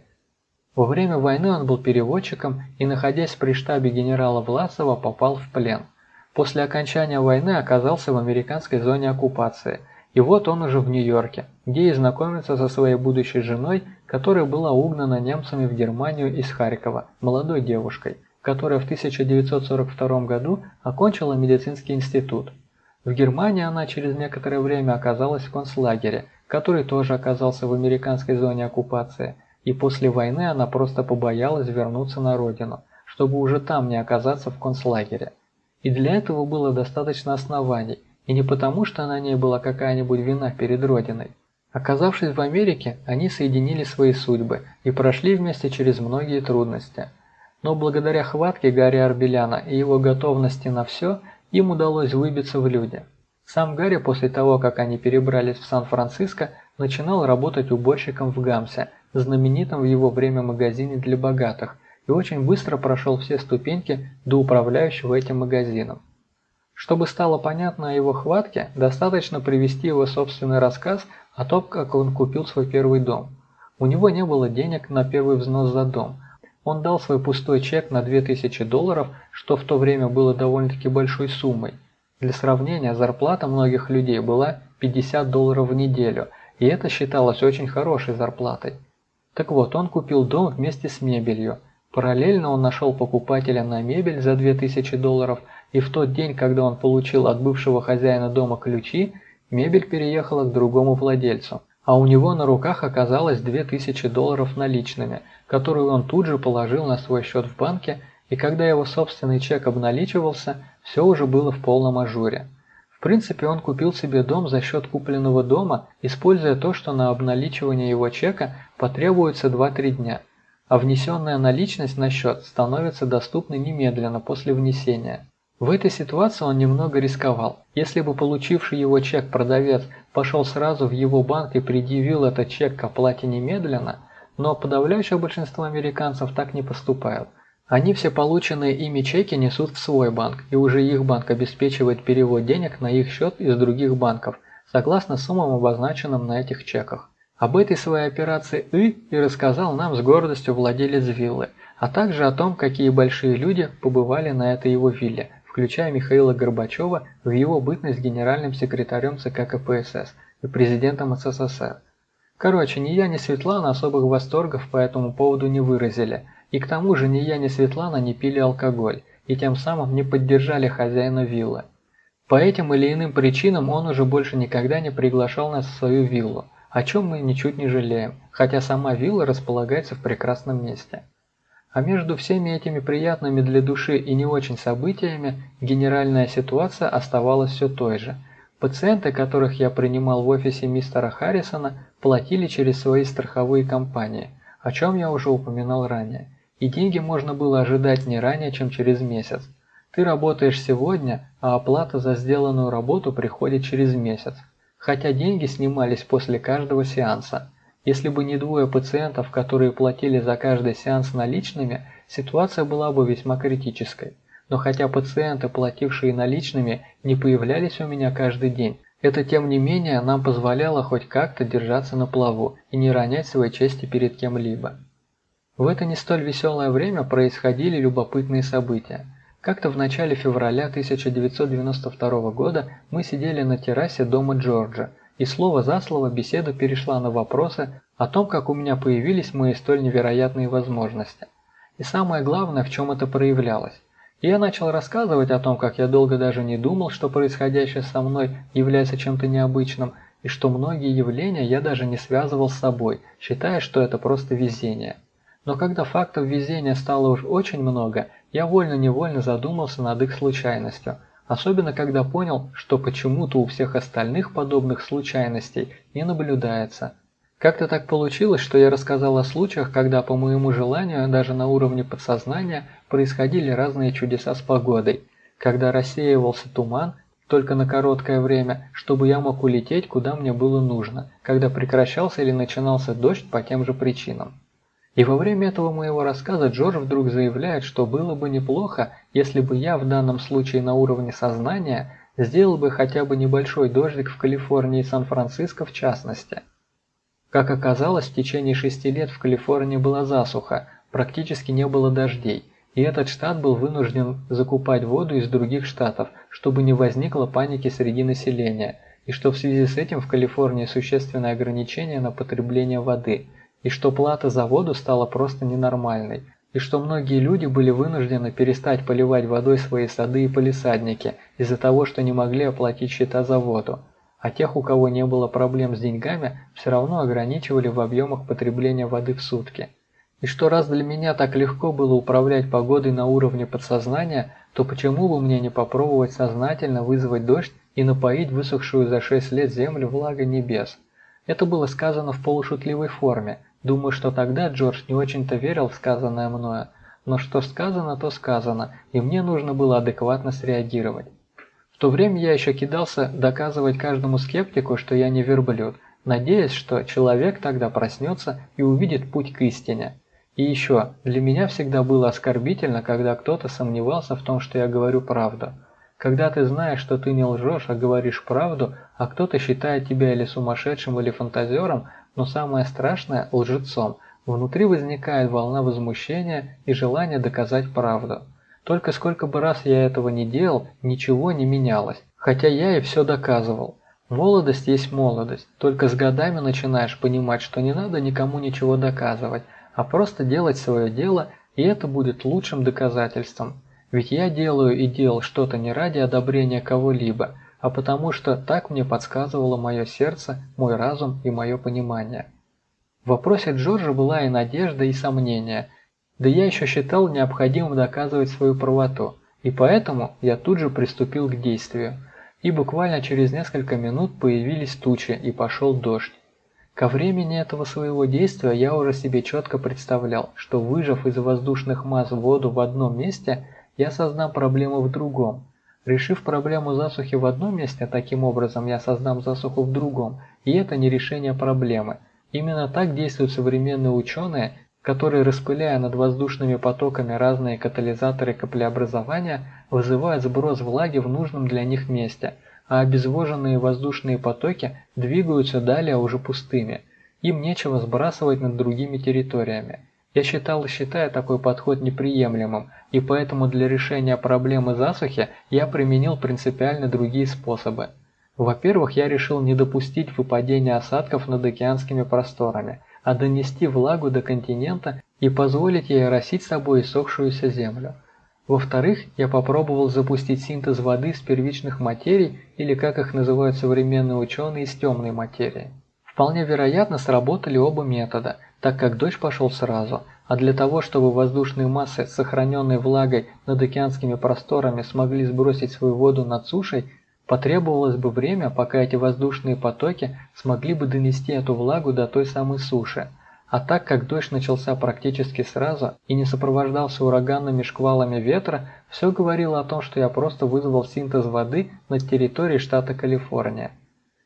Во время войны он был переводчиком и, находясь при штабе генерала Власова, попал в плен. После окончания войны оказался в американской зоне оккупации. И вот он уже в Нью-Йорке, где и знакомится со своей будущей женой, которая была угнана немцами в Германию из Харькова, молодой девушкой, которая в 1942 году окончила медицинский институт. В Германии она через некоторое время оказалась в концлагере, который тоже оказался в американской зоне оккупации – и после войны она просто побоялась вернуться на родину, чтобы уже там не оказаться в концлагере. И для этого было достаточно оснований, и не потому, что на ней была какая-нибудь вина перед родиной. Оказавшись в Америке, они соединили свои судьбы и прошли вместе через многие трудности. Но благодаря хватке Гарри Арбеляна и его готовности на все, им удалось выбиться в люди. Сам Гарри после того, как они перебрались в Сан-Франциско, начинал работать уборщиком в Гамсе – знаменитом в его время магазине для богатых, и очень быстро прошел все ступеньки до управляющего этим магазином. Чтобы стало понятно о его хватке, достаточно привести его собственный рассказ о том, как он купил свой первый дом. У него не было денег на первый взнос за дом. Он дал свой пустой чек на 2000 долларов, что в то время было довольно-таки большой суммой. Для сравнения, зарплата многих людей была 50 долларов в неделю, и это считалось очень хорошей зарплатой. Так вот, он купил дом вместе с мебелью. Параллельно он нашел покупателя на мебель за 2000 долларов, и в тот день, когда он получил от бывшего хозяина дома ключи, мебель переехала к другому владельцу. А у него на руках оказалось 2000 долларов наличными, которые он тут же положил на свой счет в банке, и когда его собственный чек обналичивался, все уже было в полном ажуре. В принципе, он купил себе дом за счет купленного дома, используя то, что на обналичивание его чека потребуется 2-3 дня, а внесенная наличность на счет становится доступной немедленно после внесения. В этой ситуации он немного рисковал. Если бы получивший его чек продавец пошел сразу в его банк и предъявил этот чек к оплате немедленно, но подавляющее большинство американцев так не поступают – они все полученные ими чеки несут в свой банк, и уже их банк обеспечивает перевод денег на их счет из других банков, согласно суммам, обозначенным на этих чеках. Об этой своей операции И и рассказал нам с гордостью владелец виллы, а также о том, какие большие люди побывали на этой его вилле, включая Михаила Горбачева в его бытность генеральным секретарем ЦК КПСС и президентом СССР. Короче, ни я, ни Светлана особых восторгов по этому поводу не выразили – и к тому же ни я, ни Светлана не пили алкоголь, и тем самым не поддержали хозяина виллы. По этим или иным причинам он уже больше никогда не приглашал нас в свою виллу, о чем мы ничуть не жалеем, хотя сама вилла располагается в прекрасном месте. А между всеми этими приятными для души и не очень событиями генеральная ситуация оставалась все той же. Пациенты, которых я принимал в офисе мистера Харрисона, платили через свои страховые компании, о чем я уже упоминал ранее. И деньги можно было ожидать не ранее, чем через месяц. Ты работаешь сегодня, а оплата за сделанную работу приходит через месяц. Хотя деньги снимались после каждого сеанса. Если бы не двое пациентов, которые платили за каждый сеанс наличными, ситуация была бы весьма критической. Но хотя пациенты, платившие наличными, не появлялись у меня каждый день, это тем не менее нам позволяло хоть как-то держаться на плаву и не ронять своей чести перед кем-либо. В это не столь веселое время происходили любопытные события. Как-то в начале февраля 1992 года мы сидели на террасе дома Джорджа, и слово за слово беседа перешла на вопросы о том, как у меня появились мои столь невероятные возможности. И самое главное, в чем это проявлялось. Я начал рассказывать о том, как я долго даже не думал, что происходящее со мной является чем-то необычным, и что многие явления я даже не связывал с собой, считая, что это просто везение. Но когда фактов везения стало уж очень много, я вольно-невольно задумался над их случайностью, особенно когда понял, что почему-то у всех остальных подобных случайностей не наблюдается. Как-то так получилось, что я рассказал о случаях, когда по моему желанию даже на уровне подсознания происходили разные чудеса с погодой, когда рассеивался туман только на короткое время, чтобы я мог улететь, куда мне было нужно, когда прекращался или начинался дождь по тем же причинам. И во время этого моего рассказа Джордж вдруг заявляет, что было бы неплохо, если бы я в данном случае на уровне сознания сделал бы хотя бы небольшой дождик в Калифорнии и Сан-Франциско в частности. Как оказалось, в течение шести лет в Калифорнии была засуха, практически не было дождей, и этот штат был вынужден закупать воду из других штатов, чтобы не возникло паники среди населения, и что в связи с этим в Калифорнии существенное ограничение на потребление воды, и что плата за воду стала просто ненормальной, и что многие люди были вынуждены перестать поливать водой свои сады и полисадники из-за того, что не могли оплатить счета за воду, а тех, у кого не было проблем с деньгами, все равно ограничивали в объемах потребления воды в сутки. И что раз для меня так легко было управлять погодой на уровне подсознания, то почему бы мне не попробовать сознательно вызвать дождь и напоить высохшую за 6 лет землю влагой небес? Это было сказано в полушутливой форме. Думаю, что тогда Джордж не очень-то верил в сказанное мною. Но что сказано, то сказано, и мне нужно было адекватно среагировать. В то время я еще кидался доказывать каждому скептику, что я не верблюд, надеясь, что человек тогда проснется и увидит путь к истине. И еще, для меня всегда было оскорбительно, когда кто-то сомневался в том, что я говорю правду. Когда ты знаешь, что ты не лжешь, а говоришь правду, а кто-то считает тебя или сумасшедшим, или фантазером, но самое страшное – лжецом, внутри возникает волна возмущения и желания доказать правду. Только сколько бы раз я этого не делал, ничего не менялось, хотя я и все доказывал. Молодость есть молодость, только с годами начинаешь понимать, что не надо никому ничего доказывать, а просто делать свое дело, и это будет лучшим доказательством. Ведь я делаю и делал что-то не ради одобрения кого-либо, а потому что так мне подсказывало мое сердце, мой разум и мое понимание. В вопросе Джорджа была и надежда, и сомнение, да я еще считал необходимым доказывать свою правоту, и поэтому я тут же приступил к действию. И буквально через несколько минут появились тучи и пошел дождь. Ко времени этого своего действия я уже себе четко представлял, что выжав из воздушных масс воду в одном месте, я создам проблему в другом. Решив проблему засухи в одном месте, таким образом я создам засуху в другом, и это не решение проблемы. Именно так действуют современные ученые, которые, распыляя над воздушными потоками разные катализаторы каплеобразования, вызывают сброс влаги в нужном для них месте – а обезвоженные воздушные потоки двигаются далее уже пустыми. Им нечего сбрасывать над другими территориями. Я считал и считаю такой подход неприемлемым, и поэтому для решения проблемы засухи я применил принципиально другие способы. Во-первых, я решил не допустить выпадения осадков над океанскими просторами, а донести влагу до континента и позволить ей оросить собой иссохшуюся землю. Во-вторых, я попробовал запустить синтез воды с первичных материй, или как их называют современные ученые, из темной материи. Вполне вероятно сработали оба метода, так как дождь пошел сразу, а для того, чтобы воздушные массы с сохраненной влагой над океанскими просторами смогли сбросить свою воду над сушей, потребовалось бы время, пока эти воздушные потоки смогли бы донести эту влагу до той самой суши. А так как дождь начался практически сразу и не сопровождался ураганными шквалами ветра, все говорило о том, что я просто вызвал синтез воды на территории штата Калифорния.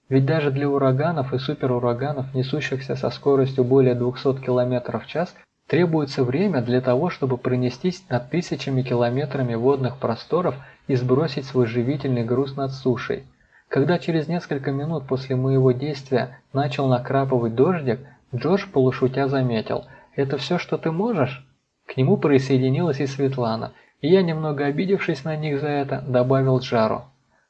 Ведь даже для ураганов и суперураганов, несущихся со скоростью более 200 км в час, требуется время для того, чтобы пронестись над тысячами километрами водных просторов и сбросить свой живительный груз над сушей. Когда через несколько минут после моего действия начал накрапывать дождик, Джордж полушутя заметил. «Это все, что ты можешь?» К нему присоединилась и Светлана, и я, немного обидевшись на них за это, добавил жару.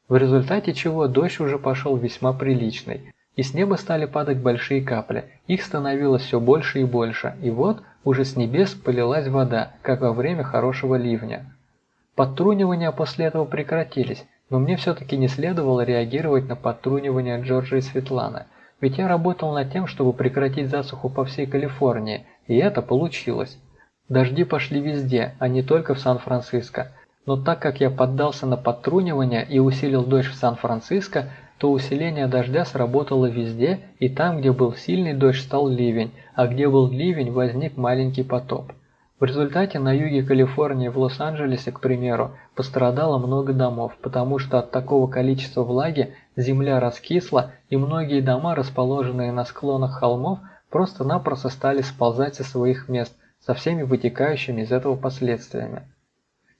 В результате чего дождь уже пошел весьма приличный, и с неба стали падать большие капли, их становилось все больше и больше, и вот уже с небес полилась вода, как во время хорошего ливня. Подтрунивания после этого прекратились, но мне все-таки не следовало реагировать на подтрунивания Джорджа и Светланы, ведь я работал над тем, чтобы прекратить засуху по всей Калифорнии, и это получилось. Дожди пошли везде, а не только в Сан-Франциско. Но так как я поддался на подтрунивание и усилил дождь в Сан-Франциско, то усиление дождя сработало везде, и там, где был сильный дождь, стал ливень, а где был ливень, возник маленький потоп. В результате на юге Калифорнии, в Лос-Анджелесе, к примеру, пострадало много домов, потому что от такого количества влаги земля раскисла, и многие дома, расположенные на склонах холмов, просто-напросто стали сползать со своих мест, со всеми вытекающими из этого последствиями.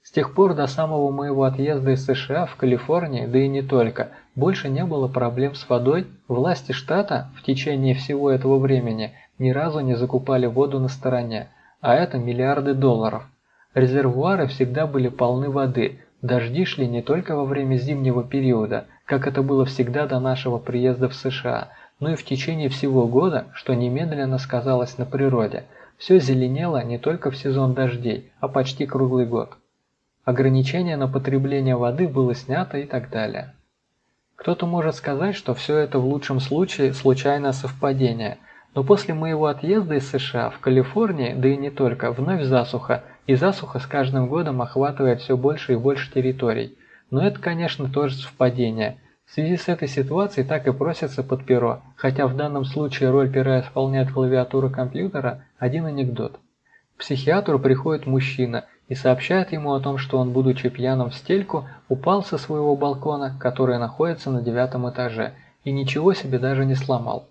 С тех пор до самого моего отъезда из США в Калифорнии, да и не только, больше не было проблем с водой, власти штата в течение всего этого времени ни разу не закупали воду на стороне, а это миллиарды долларов. Резервуары всегда были полны воды, дожди шли не только во время зимнего периода, как это было всегда до нашего приезда в США, но и в течение всего года, что немедленно сказалось на природе. Все зеленело не только в сезон дождей, а почти круглый год. Ограничение на потребление воды было снято и так далее. Кто-то может сказать, что все это в лучшем случае случайное совпадение – но после моего отъезда из США в Калифорнии, да и не только, вновь засуха, и засуха с каждым годом охватывает все больше и больше территорий. Но это, конечно, тоже совпадение. В связи с этой ситуацией так и просится под перо, хотя в данном случае роль пера исполняет клавиатура компьютера, один анекдот. К психиатру приходит мужчина и сообщает ему о том, что он, будучи пьяным в стельку, упал со своего балкона, который находится на девятом этаже, и ничего себе даже не сломал.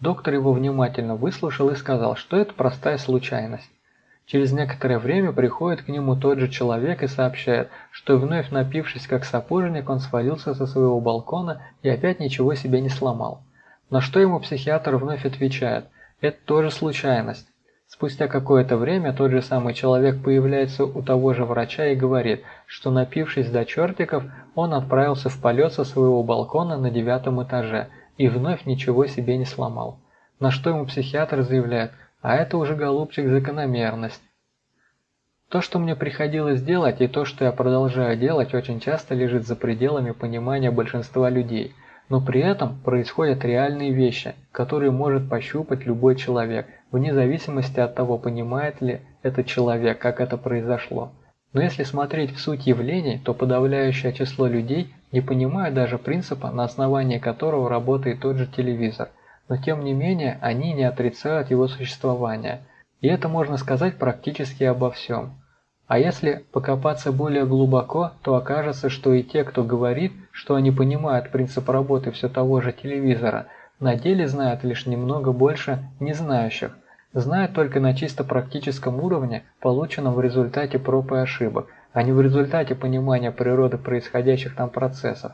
Доктор его внимательно выслушал и сказал, что это простая случайность. Через некоторое время приходит к нему тот же человек и сообщает, что вновь напившись как сапожник, он свалился со своего балкона и опять ничего себе не сломал. На что ему психиатр вновь отвечает, это тоже случайность. Спустя какое-то время тот же самый человек появляется у того же врача и говорит, что напившись до чертиков, он отправился в полет со своего балкона на девятом этаже – и вновь ничего себе не сломал. На что ему психиатр заявляет, а это уже, голубчик, закономерность. То, что мне приходилось делать, и то, что я продолжаю делать, очень часто лежит за пределами понимания большинства людей. Но при этом происходят реальные вещи, которые может пощупать любой человек, вне зависимости от того, понимает ли этот человек, как это произошло. Но если смотреть в суть явлений, то подавляющее число людей не понимают даже принципа, на основании которого работает тот же телевизор. Но тем не менее, они не отрицают его существование. И это можно сказать практически обо всем. А если покопаться более глубоко, то окажется, что и те, кто говорит, что они понимают принцип работы все того же телевизора, на деле знают лишь немного больше незнающих, знают только на чисто практическом уровне, полученном в результате проб и ошибок, а не в результате понимания природы происходящих там процессов.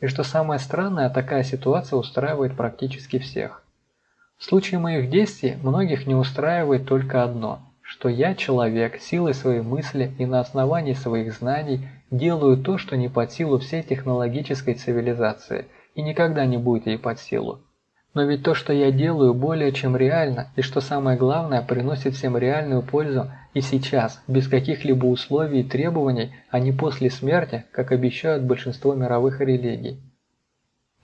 И что самое странное, такая ситуация устраивает практически всех. В случае моих действий многих не устраивает только одно, что я человек, силой своей мысли и на основании своих знаний делаю то, что не под силу всей технологической цивилизации и никогда не будет ей под силу. Но ведь то, что я делаю, более чем реально, и что самое главное, приносит всем реальную пользу и сейчас, без каких-либо условий и требований, а не после смерти, как обещают большинство мировых религий.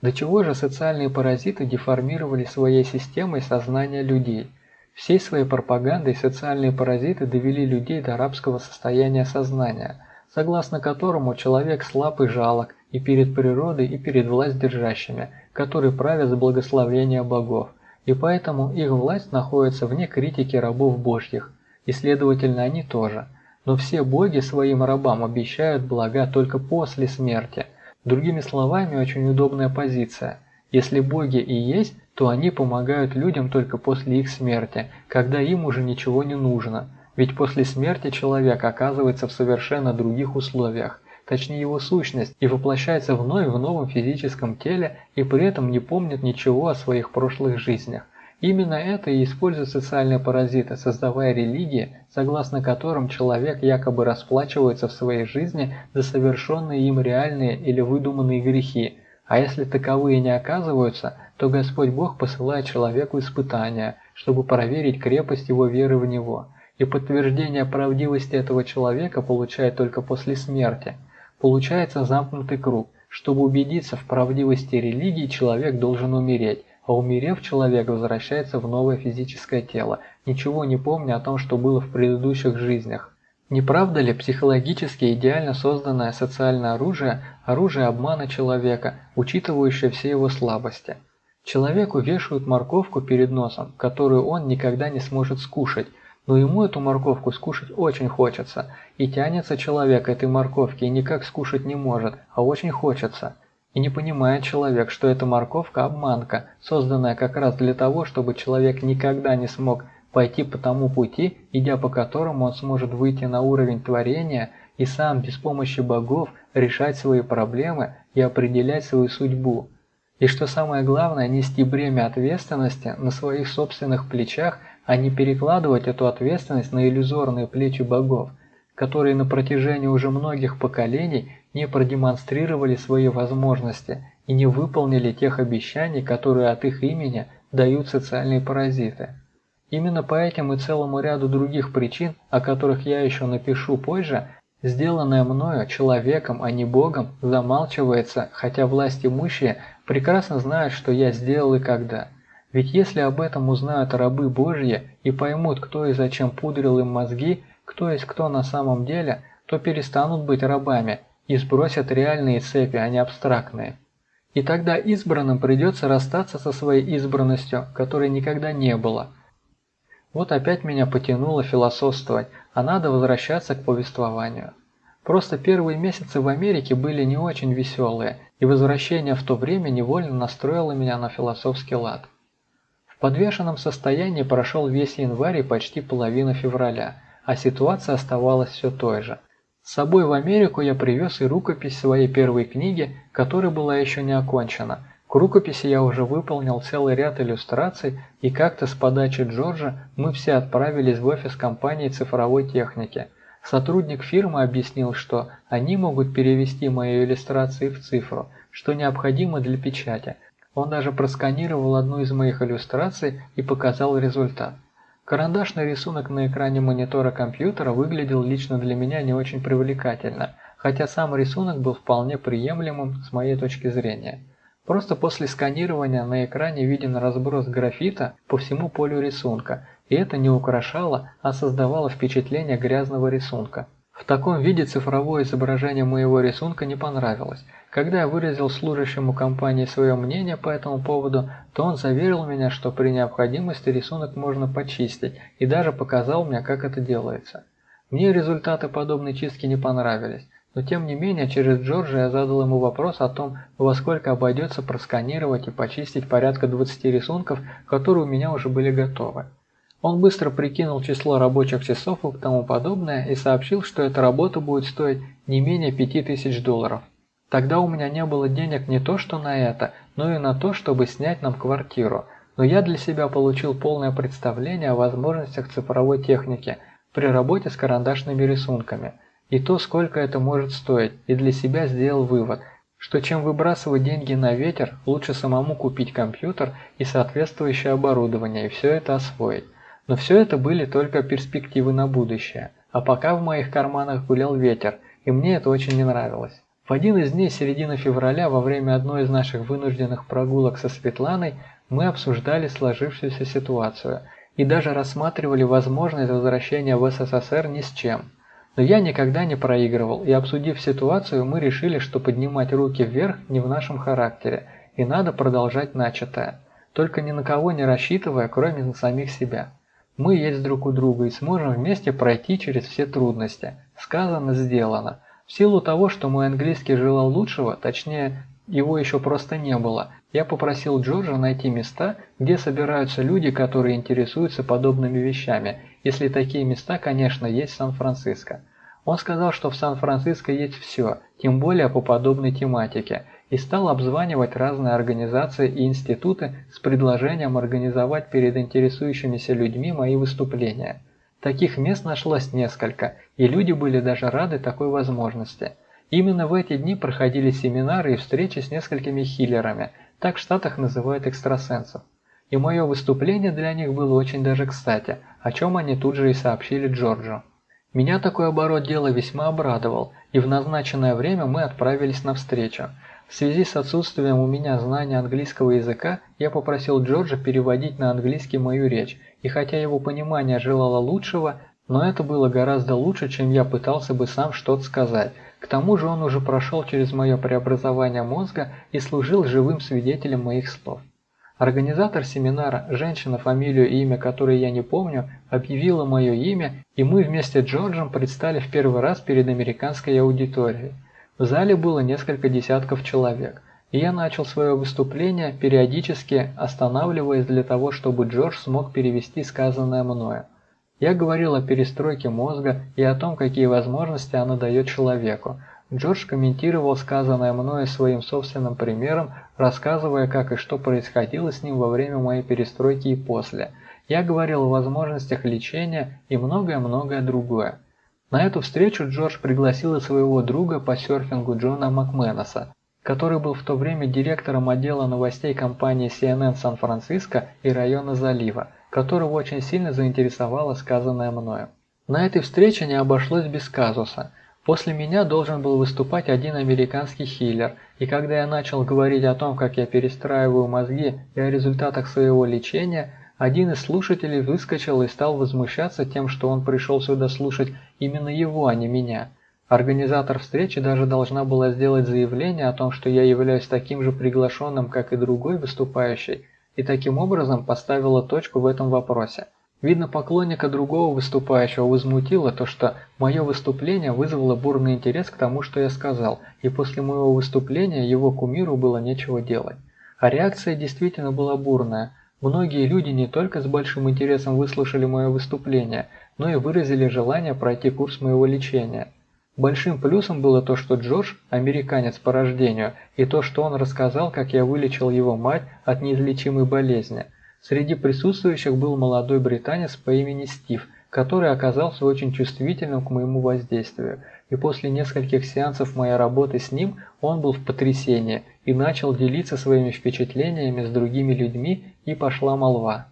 До чего же социальные паразиты деформировали своей системой сознание людей? Всей своей пропагандой социальные паразиты довели людей до рабского состояния сознания, согласно которому человек слаб и жалок и перед природой, и перед власть держащими – которые правят с благословения богов, и поэтому их власть находится вне критики рабов божьих, и следовательно они тоже. Но все боги своим рабам обещают блага только после смерти. Другими словами, очень удобная позиция. Если боги и есть, то они помогают людям только после их смерти, когда им уже ничего не нужно. Ведь после смерти человек оказывается в совершенно других условиях, точнее его сущность, и воплощается вновь в новом физическом теле и при этом не помнит ничего о своих прошлых жизнях. Именно это и используют социальные паразиты, создавая религии, согласно которым человек якобы расплачивается в своей жизни за совершенные им реальные или выдуманные грехи, а если таковые не оказываются, то Господь Бог посылает человеку испытания, чтобы проверить крепость его веры в Него. и подтверждение правдивости этого человека получает только после смерти. Получается замкнутый круг. Чтобы убедиться в правдивости религии, человек должен умереть, а умерев, человек возвращается в новое физическое тело, ничего не помня о том, что было в предыдущих жизнях. Не правда ли психологически идеально созданное социальное оружие – оружие обмана человека, учитывающее все его слабости? Человеку вешают морковку перед носом, которую он никогда не сможет скушать, но ему эту морковку скушать очень хочется, и тянется человек этой морковки и никак скушать не может, а очень хочется. И не понимает человек, что эта морковка – обманка, созданная как раз для того, чтобы человек никогда не смог пойти по тому пути, идя по которому он сможет выйти на уровень творения и сам без помощи богов решать свои проблемы и определять свою судьбу. И что самое главное, нести бремя ответственности на своих собственных плечах, а не перекладывать эту ответственность на иллюзорные плечи богов, которые на протяжении уже многих поколений не продемонстрировали свои возможности и не выполнили тех обещаний, которые от их имени дают социальные паразиты. Именно по этим и целому ряду других причин, о которых я еще напишу позже, сделанное мною человеком, а не Богом, замалчивается, хотя власть имущие прекрасно знают, что я сделал и когда. Ведь если об этом узнают рабы Божьи и поймут, кто и зачем пудрил им мозги, кто есть кто на самом деле, то перестанут быть рабами и сбросят реальные цепи, а не абстрактные. И тогда избранным придется расстаться со своей избранностью, которой никогда не было – вот опять меня потянуло философствовать, а надо возвращаться к повествованию. Просто первые месяцы в Америке были не очень веселые, и возвращение в то время невольно настроило меня на философский лад. Подвешенном состоянии прошел весь январь и почти половина февраля, а ситуация оставалась все той же. С собой в Америку я привез и рукопись своей первой книги, которая была еще не окончена – к рукописи я уже выполнил целый ряд иллюстраций, и как-то с подачи Джорджа мы все отправились в офис компании цифровой техники. Сотрудник фирмы объяснил, что они могут перевести мои иллюстрации в цифру, что необходимо для печати. Он даже просканировал одну из моих иллюстраций и показал результат. Карандашный рисунок на экране монитора компьютера выглядел лично для меня не очень привлекательно, хотя сам рисунок был вполне приемлемым с моей точки зрения. Просто после сканирования на экране виден разброс графита по всему полю рисунка, и это не украшало, а создавало впечатление грязного рисунка. В таком виде цифровое изображение моего рисунка не понравилось. Когда я выразил служащему компании свое мнение по этому поводу, то он заверил меня, что при необходимости рисунок можно почистить, и даже показал мне, как это делается. Мне результаты подобной чистки не понравились. Но тем не менее, через Джорджа я задал ему вопрос о том, во сколько обойдется просканировать и почистить порядка 20 рисунков, которые у меня уже были готовы. Он быстро прикинул число рабочих часов и тому подобное и сообщил, что эта работа будет стоить не менее 5000 долларов. Тогда у меня не было денег не то что на это, но и на то, чтобы снять нам квартиру, но я для себя получил полное представление о возможностях цифровой техники при работе с карандашными рисунками – и то, сколько это может стоить, и для себя сделал вывод, что чем выбрасывать деньги на ветер, лучше самому купить компьютер и соответствующее оборудование и все это освоить. Но все это были только перспективы на будущее, а пока в моих карманах гулял ветер, и мне это очень не нравилось. В один из дней середины февраля во время одной из наших вынужденных прогулок со Светланой мы обсуждали сложившуюся ситуацию и даже рассматривали возможность возвращения в СССР ни с чем – но я никогда не проигрывал, и обсудив ситуацию, мы решили, что поднимать руки вверх не в нашем характере, и надо продолжать начатое. Только ни на кого не рассчитывая, кроме на самих себя. Мы есть друг у друга и сможем вместе пройти через все трудности. Сказано, сделано. В силу того, что мой английский желал лучшего, точнее, его еще просто не было, я попросил Джорджа найти места, где собираются люди, которые интересуются подобными вещами, если такие места, конечно, есть в Сан-Франциско. Он сказал, что в Сан-Франциско есть все, тем более по подобной тематике, и стал обзванивать разные организации и институты с предложением организовать перед интересующимися людьми мои выступления. Таких мест нашлось несколько, и люди были даже рады такой возможности. Именно в эти дни проходили семинары и встречи с несколькими хиллерами, так в Штатах называют экстрасенсов. И мое выступление для них было очень даже кстати, о чем они тут же и сообщили Джорджу. Меня такой оборот дела весьма обрадовал, и в назначенное время мы отправились на встречу. В связи с отсутствием у меня знания английского языка, я попросил Джорджа переводить на английский мою речь, и хотя его понимание желало лучшего, но это было гораздо лучше, чем я пытался бы сам что-то сказать. К тому же он уже прошел через мое преобразование мозга и служил живым свидетелем моих слов. Организатор семинара, женщина, фамилию и имя которой я не помню, объявила мое имя, и мы вместе с Джорджем предстали в первый раз перед американской аудиторией. В зале было несколько десятков человек, и я начал свое выступление, периодически останавливаясь для того, чтобы Джордж смог перевести сказанное мною. Я говорил о перестройке мозга и о том, какие возможности она дает человеку, Джордж комментировал сказанное мною своим собственным примером, рассказывая, как и что происходило с ним во время моей перестройки и после. Я говорил о возможностях лечения и многое-многое другое. На эту встречу Джордж пригласил и своего друга по серфингу Джона Макменоса, который был в то время директором отдела новостей компании CNN Сан-Франциско и района залива, которого очень сильно заинтересовало сказанное мною. На этой встрече не обошлось без казуса – После меня должен был выступать один американский хиллер, и когда я начал говорить о том, как я перестраиваю мозги и о результатах своего лечения, один из слушателей выскочил и стал возмущаться тем, что он пришел сюда слушать именно его, а не меня. Организатор встречи даже должна была сделать заявление о том, что я являюсь таким же приглашенным, как и другой выступающий, и таким образом поставила точку в этом вопросе. Видно, поклонника другого выступающего возмутило то, что мое выступление вызвало бурный интерес к тому, что я сказал, и после моего выступления его кумиру было нечего делать. А реакция действительно была бурная. Многие люди не только с большим интересом выслушали мое выступление, но и выразили желание пройти курс моего лечения. Большим плюсом было то, что Джордж – американец по рождению, и то, что он рассказал, как я вылечил его мать от неизлечимой болезни – Среди присутствующих был молодой британец по имени Стив, который оказался очень чувствительным к моему воздействию, и после нескольких сеансов моей работы с ним он был в потрясении и начал делиться своими впечатлениями с другими людьми, и пошла молва.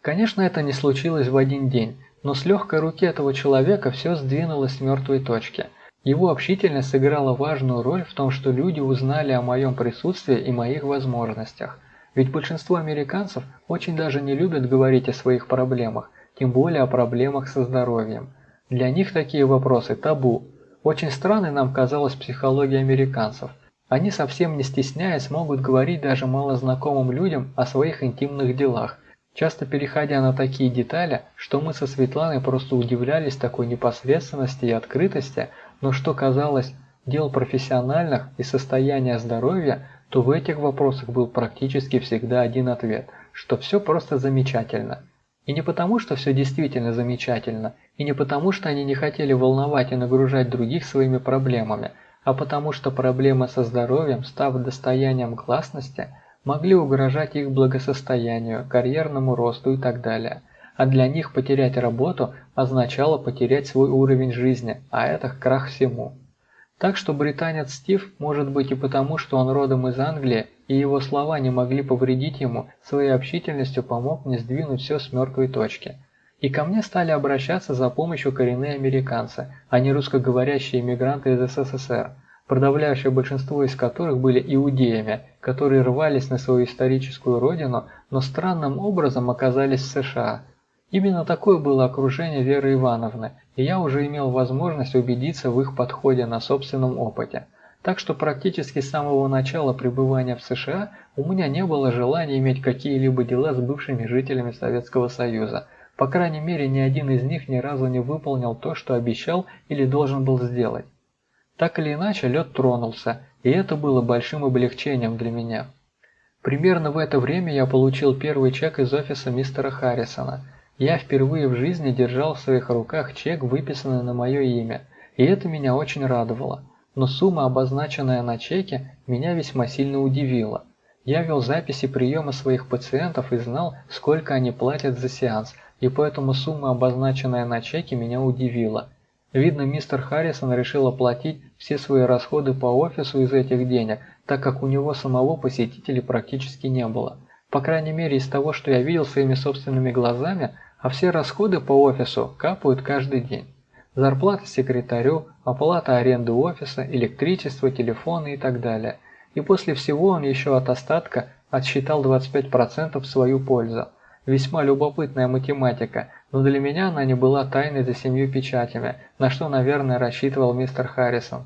Конечно, это не случилось в один день, но с легкой руки этого человека все сдвинулось с мертвой точки. Его общительность сыграла важную роль в том, что люди узнали о моем присутствии и моих возможностях – ведь большинство американцев очень даже не любят говорить о своих проблемах, тем более о проблемах со здоровьем. Для них такие вопросы табу. Очень странной нам казалась психология американцев. Они совсем не стесняясь могут говорить даже малознакомым людям о своих интимных делах, часто переходя на такие детали, что мы со Светланой просто удивлялись такой непосредственности и открытости, но что казалось дел профессиональных и состояния здоровья то в этих вопросах был практически всегда один ответ, что все просто замечательно. И не потому, что все действительно замечательно, и не потому, что они не хотели волновать и нагружать других своими проблемами, а потому что проблемы со здоровьем, став достоянием гласности, могли угрожать их благосостоянию, карьерному росту и так далее. А для них потерять работу означало потерять свой уровень жизни, а это крах всему. Так что британец Стив может быть и потому, что он родом из Англии, и его слова не могли повредить ему, своей общительностью помог мне сдвинуть все с мертвой точки. И ко мне стали обращаться за помощью коренные американцы, а не русскоговорящие иммигранты из СССР, подавляющее большинство из которых были иудеями, которые рвались на свою историческую родину, но странным образом оказались в США – Именно такое было окружение Веры Ивановны, и я уже имел возможность убедиться в их подходе на собственном опыте. Так что практически с самого начала пребывания в США у меня не было желания иметь какие-либо дела с бывшими жителями Советского Союза. По крайней мере, ни один из них ни разу не выполнил то, что обещал или должен был сделать. Так или иначе, лед тронулся, и это было большим облегчением для меня. Примерно в это время я получил первый чек из офиса мистера Харрисона – я впервые в жизни держал в своих руках чек, выписанный на мое имя, и это меня очень радовало. Но сумма, обозначенная на чеке, меня весьма сильно удивила. Я вел записи приема своих пациентов и знал, сколько они платят за сеанс, и поэтому сумма, обозначенная на чеке, меня удивила. Видно, мистер Харрисон решил оплатить все свои расходы по офису из этих денег, так как у него самого посетителей практически не было. По крайней мере из того, что я видел своими собственными глазами, а все расходы по офису капают каждый день. Зарплата секретарю, оплата аренды офиса, электричество, телефоны и так далее. И после всего он еще от остатка отсчитал 25% в свою пользу. Весьма любопытная математика, но для меня она не была тайной за семью печатями, на что, наверное, рассчитывал мистер Харрисон.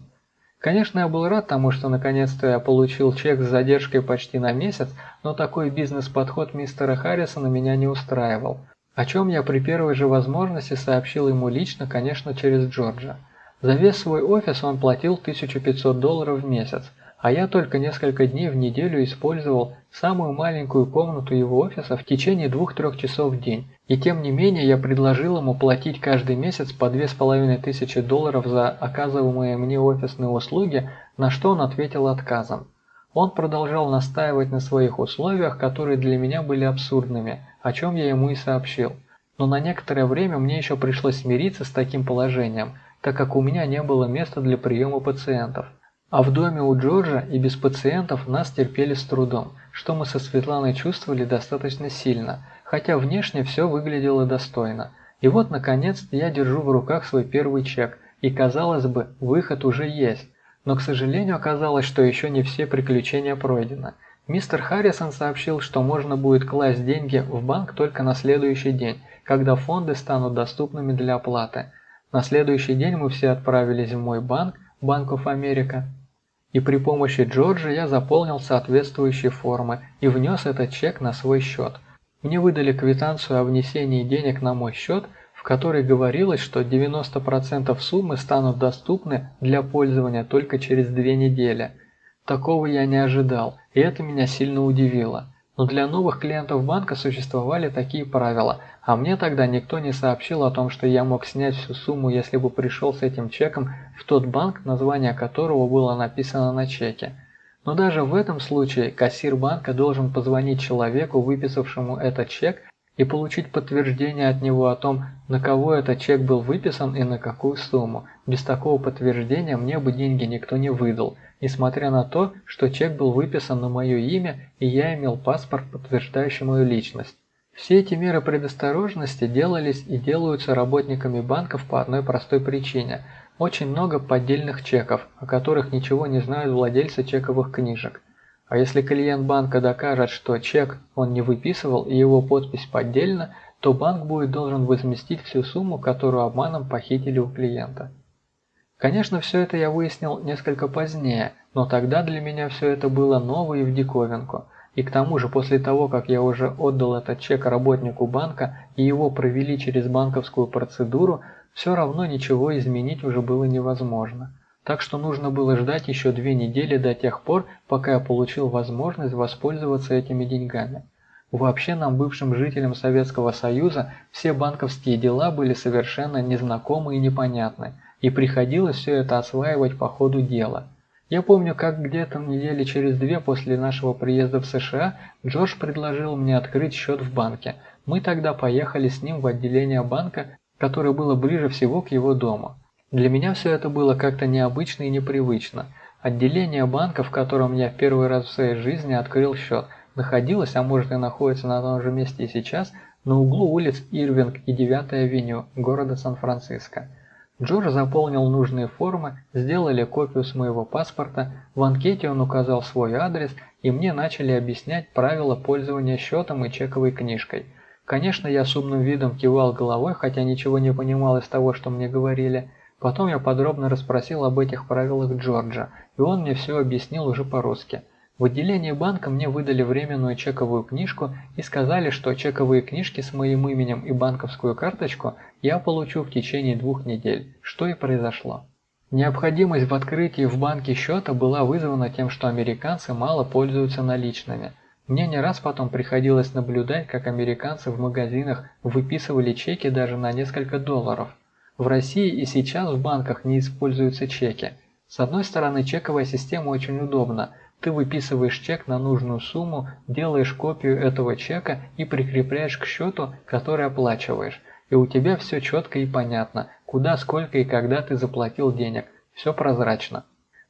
Конечно, я был рад тому, что наконец-то я получил чек с задержкой почти на месяц, но такой бизнес-подход мистера Харрисона меня не устраивал. О чем я при первой же возможности сообщил ему лично, конечно, через Джорджа. За весь свой офис он платил 1500 долларов в месяц – а я только несколько дней в неделю использовал самую маленькую комнату его офиса в течение двух-трех часов в день. И тем не менее я предложил ему платить каждый месяц по две с половиной тысячи долларов за оказываемые мне офисные услуги, на что он ответил отказом. Он продолжал настаивать на своих условиях, которые для меня были абсурдными, о чем я ему и сообщил. Но на некоторое время мне еще пришлось смириться с таким положением, так как у меня не было места для приема пациентов. А в доме у Джорджа и без пациентов нас терпели с трудом, что мы со Светланой чувствовали достаточно сильно, хотя внешне все выглядело достойно. И вот, наконец, я держу в руках свой первый чек, и, казалось бы, выход уже есть. Но, к сожалению, оказалось, что еще не все приключения пройдены. Мистер Харрисон сообщил, что можно будет класть деньги в банк только на следующий день, когда фонды станут доступными для оплаты. На следующий день мы все отправились в мой банк, Bank of America, и при помощи Джорджа я заполнил соответствующие формы и внес этот чек на свой счет. Мне выдали квитанцию о внесении денег на мой счет, в которой говорилось, что 90% суммы станут доступны для пользования только через две недели. Такого я не ожидал, и это меня сильно удивило. Но для новых клиентов банка существовали такие правила, а мне тогда никто не сообщил о том, что я мог снять всю сумму, если бы пришел с этим чеком в тот банк, название которого было написано на чеке. Но даже в этом случае кассир банка должен позвонить человеку, выписавшему этот чек, и получить подтверждение от него о том, на кого этот чек был выписан и на какую сумму. Без такого подтверждения мне бы деньги никто не выдал, несмотря на то, что чек был выписан на мое имя и я имел паспорт, подтверждающий мою личность. Все эти меры предосторожности делались и делаются работниками банков по одной простой причине. Очень много поддельных чеков, о которых ничего не знают владельцы чековых книжек. А если клиент банка докажет, что чек он не выписывал и его подпись поддельна, то банк будет должен возместить всю сумму, которую обманом похитили у клиента. Конечно, все это я выяснил несколько позднее, но тогда для меня все это было ново и в диковинку. И к тому же после того, как я уже отдал этот чек работнику банка и его провели через банковскую процедуру, все равно ничего изменить уже было невозможно так что нужно было ждать еще две недели до тех пор, пока я получил возможность воспользоваться этими деньгами. Вообще нам, бывшим жителям Советского Союза, все банковские дела были совершенно незнакомы и непонятны, и приходилось все это осваивать по ходу дела. Я помню, как где-то недели через две после нашего приезда в США Джордж предложил мне открыть счет в банке. Мы тогда поехали с ним в отделение банка, которое было ближе всего к его дому. Для меня все это было как-то необычно и непривычно. Отделение банка, в котором я в первый раз в своей жизни открыл счет, находилось, а может и находится на том же месте и сейчас, на углу улиц Ирвинг и 9 авеню города Сан-Франциско. Джордж заполнил нужные формы, сделали копию с моего паспорта, в анкете он указал свой адрес, и мне начали объяснять правила пользования счетом и чековой книжкой. Конечно, я с умным видом кивал головой, хотя ничего не понимал из того, что мне говорили – Потом я подробно расспросил об этих правилах Джорджа, и он мне все объяснил уже по-русски. В отделении банка мне выдали временную чековую книжку и сказали, что чековые книжки с моим именем и банковскую карточку я получу в течение двух недель, что и произошло. Необходимость в открытии в банке счета была вызвана тем, что американцы мало пользуются наличными. Мне не раз потом приходилось наблюдать, как американцы в магазинах выписывали чеки даже на несколько долларов – в России и сейчас в банках не используются чеки. С одной стороны, чековая система очень удобна. Ты выписываешь чек на нужную сумму, делаешь копию этого чека и прикрепляешь к счету, который оплачиваешь. И у тебя все четко и понятно, куда, сколько и когда ты заплатил денег. Все прозрачно.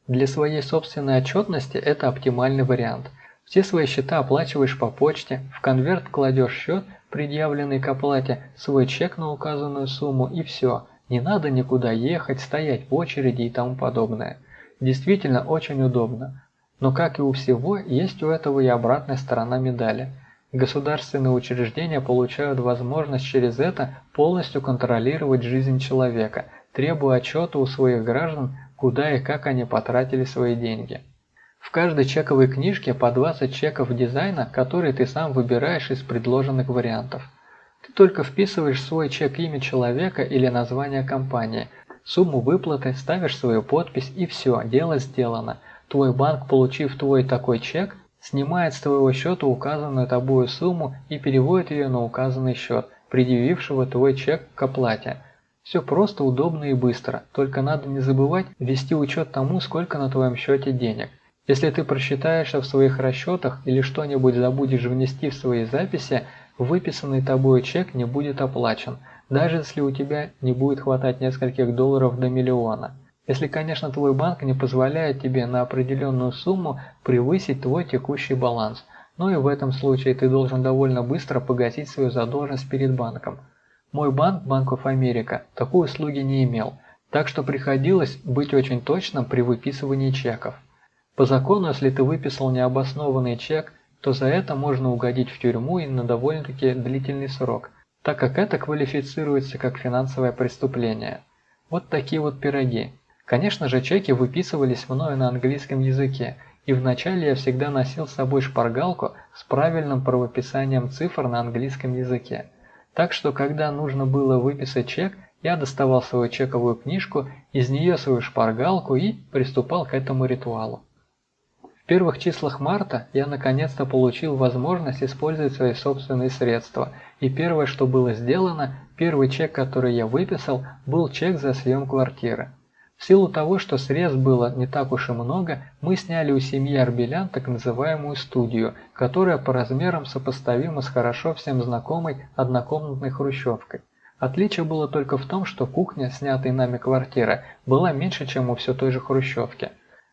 Для своей собственной отчетности это оптимальный вариант. Все свои счета оплачиваешь по почте, в конверт кладешь счет, предъявленный к оплате, свой чек на указанную сумму и все. Не надо никуда ехать, стоять в очереди и тому подобное. Действительно очень удобно. Но как и у всего, есть у этого и обратная сторона медали. Государственные учреждения получают возможность через это полностью контролировать жизнь человека, требуя отчета у своих граждан, куда и как они потратили свои деньги. В каждой чековой книжке по 20 чеков дизайна, которые ты сам выбираешь из предложенных вариантов. Ты только вписываешь свой чек имя человека или название компании, сумму выплаты, ставишь свою подпись и все, дело сделано. Твой банк, получив твой такой чек, снимает с твоего счета указанную тобою сумму и переводит ее на указанный счет, предъявившего твой чек к оплате. Все просто, удобно и быстро, только надо не забывать вести учет тому, сколько на твоем счете денег. Если ты просчитаешься в своих расчетах или что-нибудь забудешь внести в свои записи, выписанный тобой чек не будет оплачен, даже если у тебя не будет хватать нескольких долларов до миллиона. Если, конечно, твой банк не позволяет тебе на определенную сумму превысить твой текущий баланс, но и в этом случае ты должен довольно быстро погасить свою задолженность перед банком. Мой банк, Bank of America, такой услуги не имел, так что приходилось быть очень точным при выписывании чеков. По закону, если ты выписал необоснованный чек, то за это можно угодить в тюрьму и на довольно-таки длительный срок, так как это квалифицируется как финансовое преступление. Вот такие вот пироги. Конечно же, чеки выписывались мною на английском языке, и вначале я всегда носил с собой шпаргалку с правильным правописанием цифр на английском языке. Так что, когда нужно было выписать чек, я доставал свою чековую книжку, из нее свою шпаргалку и приступал к этому ритуалу. В первых числах марта я наконец-то получил возможность использовать свои собственные средства, и первое, что было сделано, первый чек, который я выписал, был чек за съем квартиры. В силу того, что средств было не так уж и много, мы сняли у семьи Арбелян так называемую студию, которая по размерам сопоставима с хорошо всем знакомой однокомнатной хрущевкой. Отличие было только в том, что кухня, снятая нами квартира, была меньше, чем у все той же хрущевки.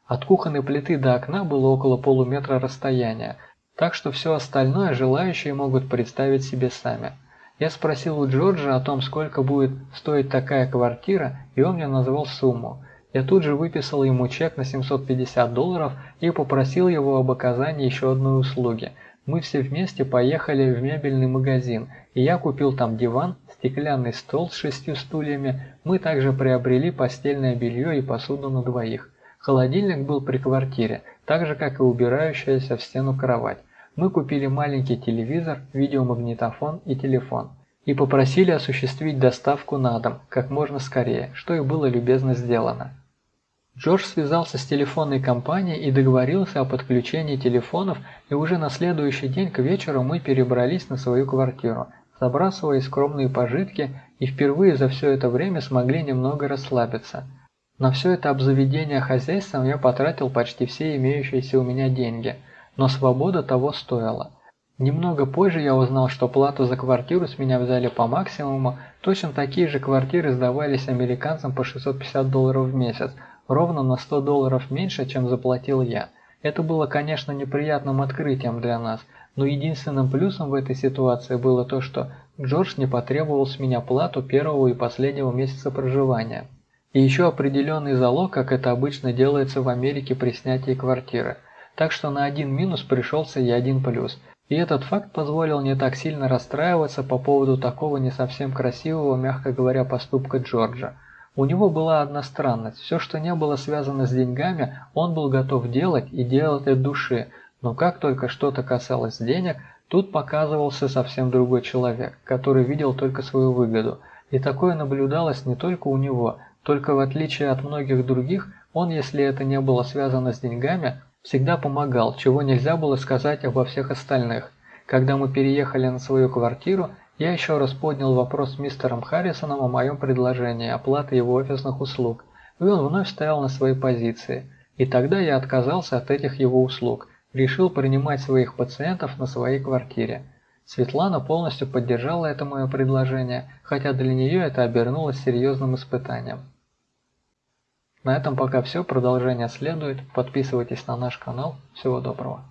От кухонной плиты до окна было около полуметра расстояния, так что все остальное желающие могут представить себе сами. Я спросил у Джорджа о том, сколько будет стоить такая квартира, и он мне назвал сумму. Я тут же выписал ему чек на 750 долларов и попросил его об оказании еще одной услуги. Мы все вместе поехали в мебельный магазин, и я купил там диван, стеклянный стол с шестью стульями, мы также приобрели постельное белье и посуду на двоих. Холодильник был при квартире, так же как и убирающаяся в стену кровать. Мы купили маленький телевизор, видеомагнитофон и телефон. И попросили осуществить доставку на дом как можно скорее, что и было любезно сделано. Джордж связался с телефонной компанией и договорился о подключении телефонов, и уже на следующий день к вечеру мы перебрались на свою квартиру, забрасывая скромные пожитки и впервые за все это время смогли немного расслабиться – на все это обзаведение хозяйством я потратил почти все имеющиеся у меня деньги, но свобода того стоила. Немного позже я узнал, что плату за квартиру с меня взяли по максимуму, точно такие же квартиры сдавались американцам по 650 долларов в месяц, ровно на 100 долларов меньше, чем заплатил я. Это было, конечно, неприятным открытием для нас, но единственным плюсом в этой ситуации было то, что Джордж не потребовал с меня плату первого и последнего месяца проживания. И еще определенный залог, как это обычно делается в Америке при снятии квартиры. Так что на один минус пришелся и один плюс. И этот факт позволил не так сильно расстраиваться по поводу такого не совсем красивого, мягко говоря, поступка Джорджа. У него была одна странность. Все, что не было связано с деньгами, он был готов делать и делать от души. Но как только что-то касалось денег, тут показывался совсем другой человек, который видел только свою выгоду. И такое наблюдалось не только у него – только в отличие от многих других, он, если это не было связано с деньгами, всегда помогал, чего нельзя было сказать обо всех остальных. Когда мы переехали на свою квартиру, я еще раз поднял вопрос с мистером Харрисоном о моем предложении оплаты его офисных услуг, и он вновь стоял на своей позиции. И тогда я отказался от этих его услуг, решил принимать своих пациентов на своей квартире. Светлана полностью поддержала это мое предложение, хотя для нее это обернулось серьезным испытанием. На этом пока все, продолжение следует. Подписывайтесь на наш канал. Всего доброго.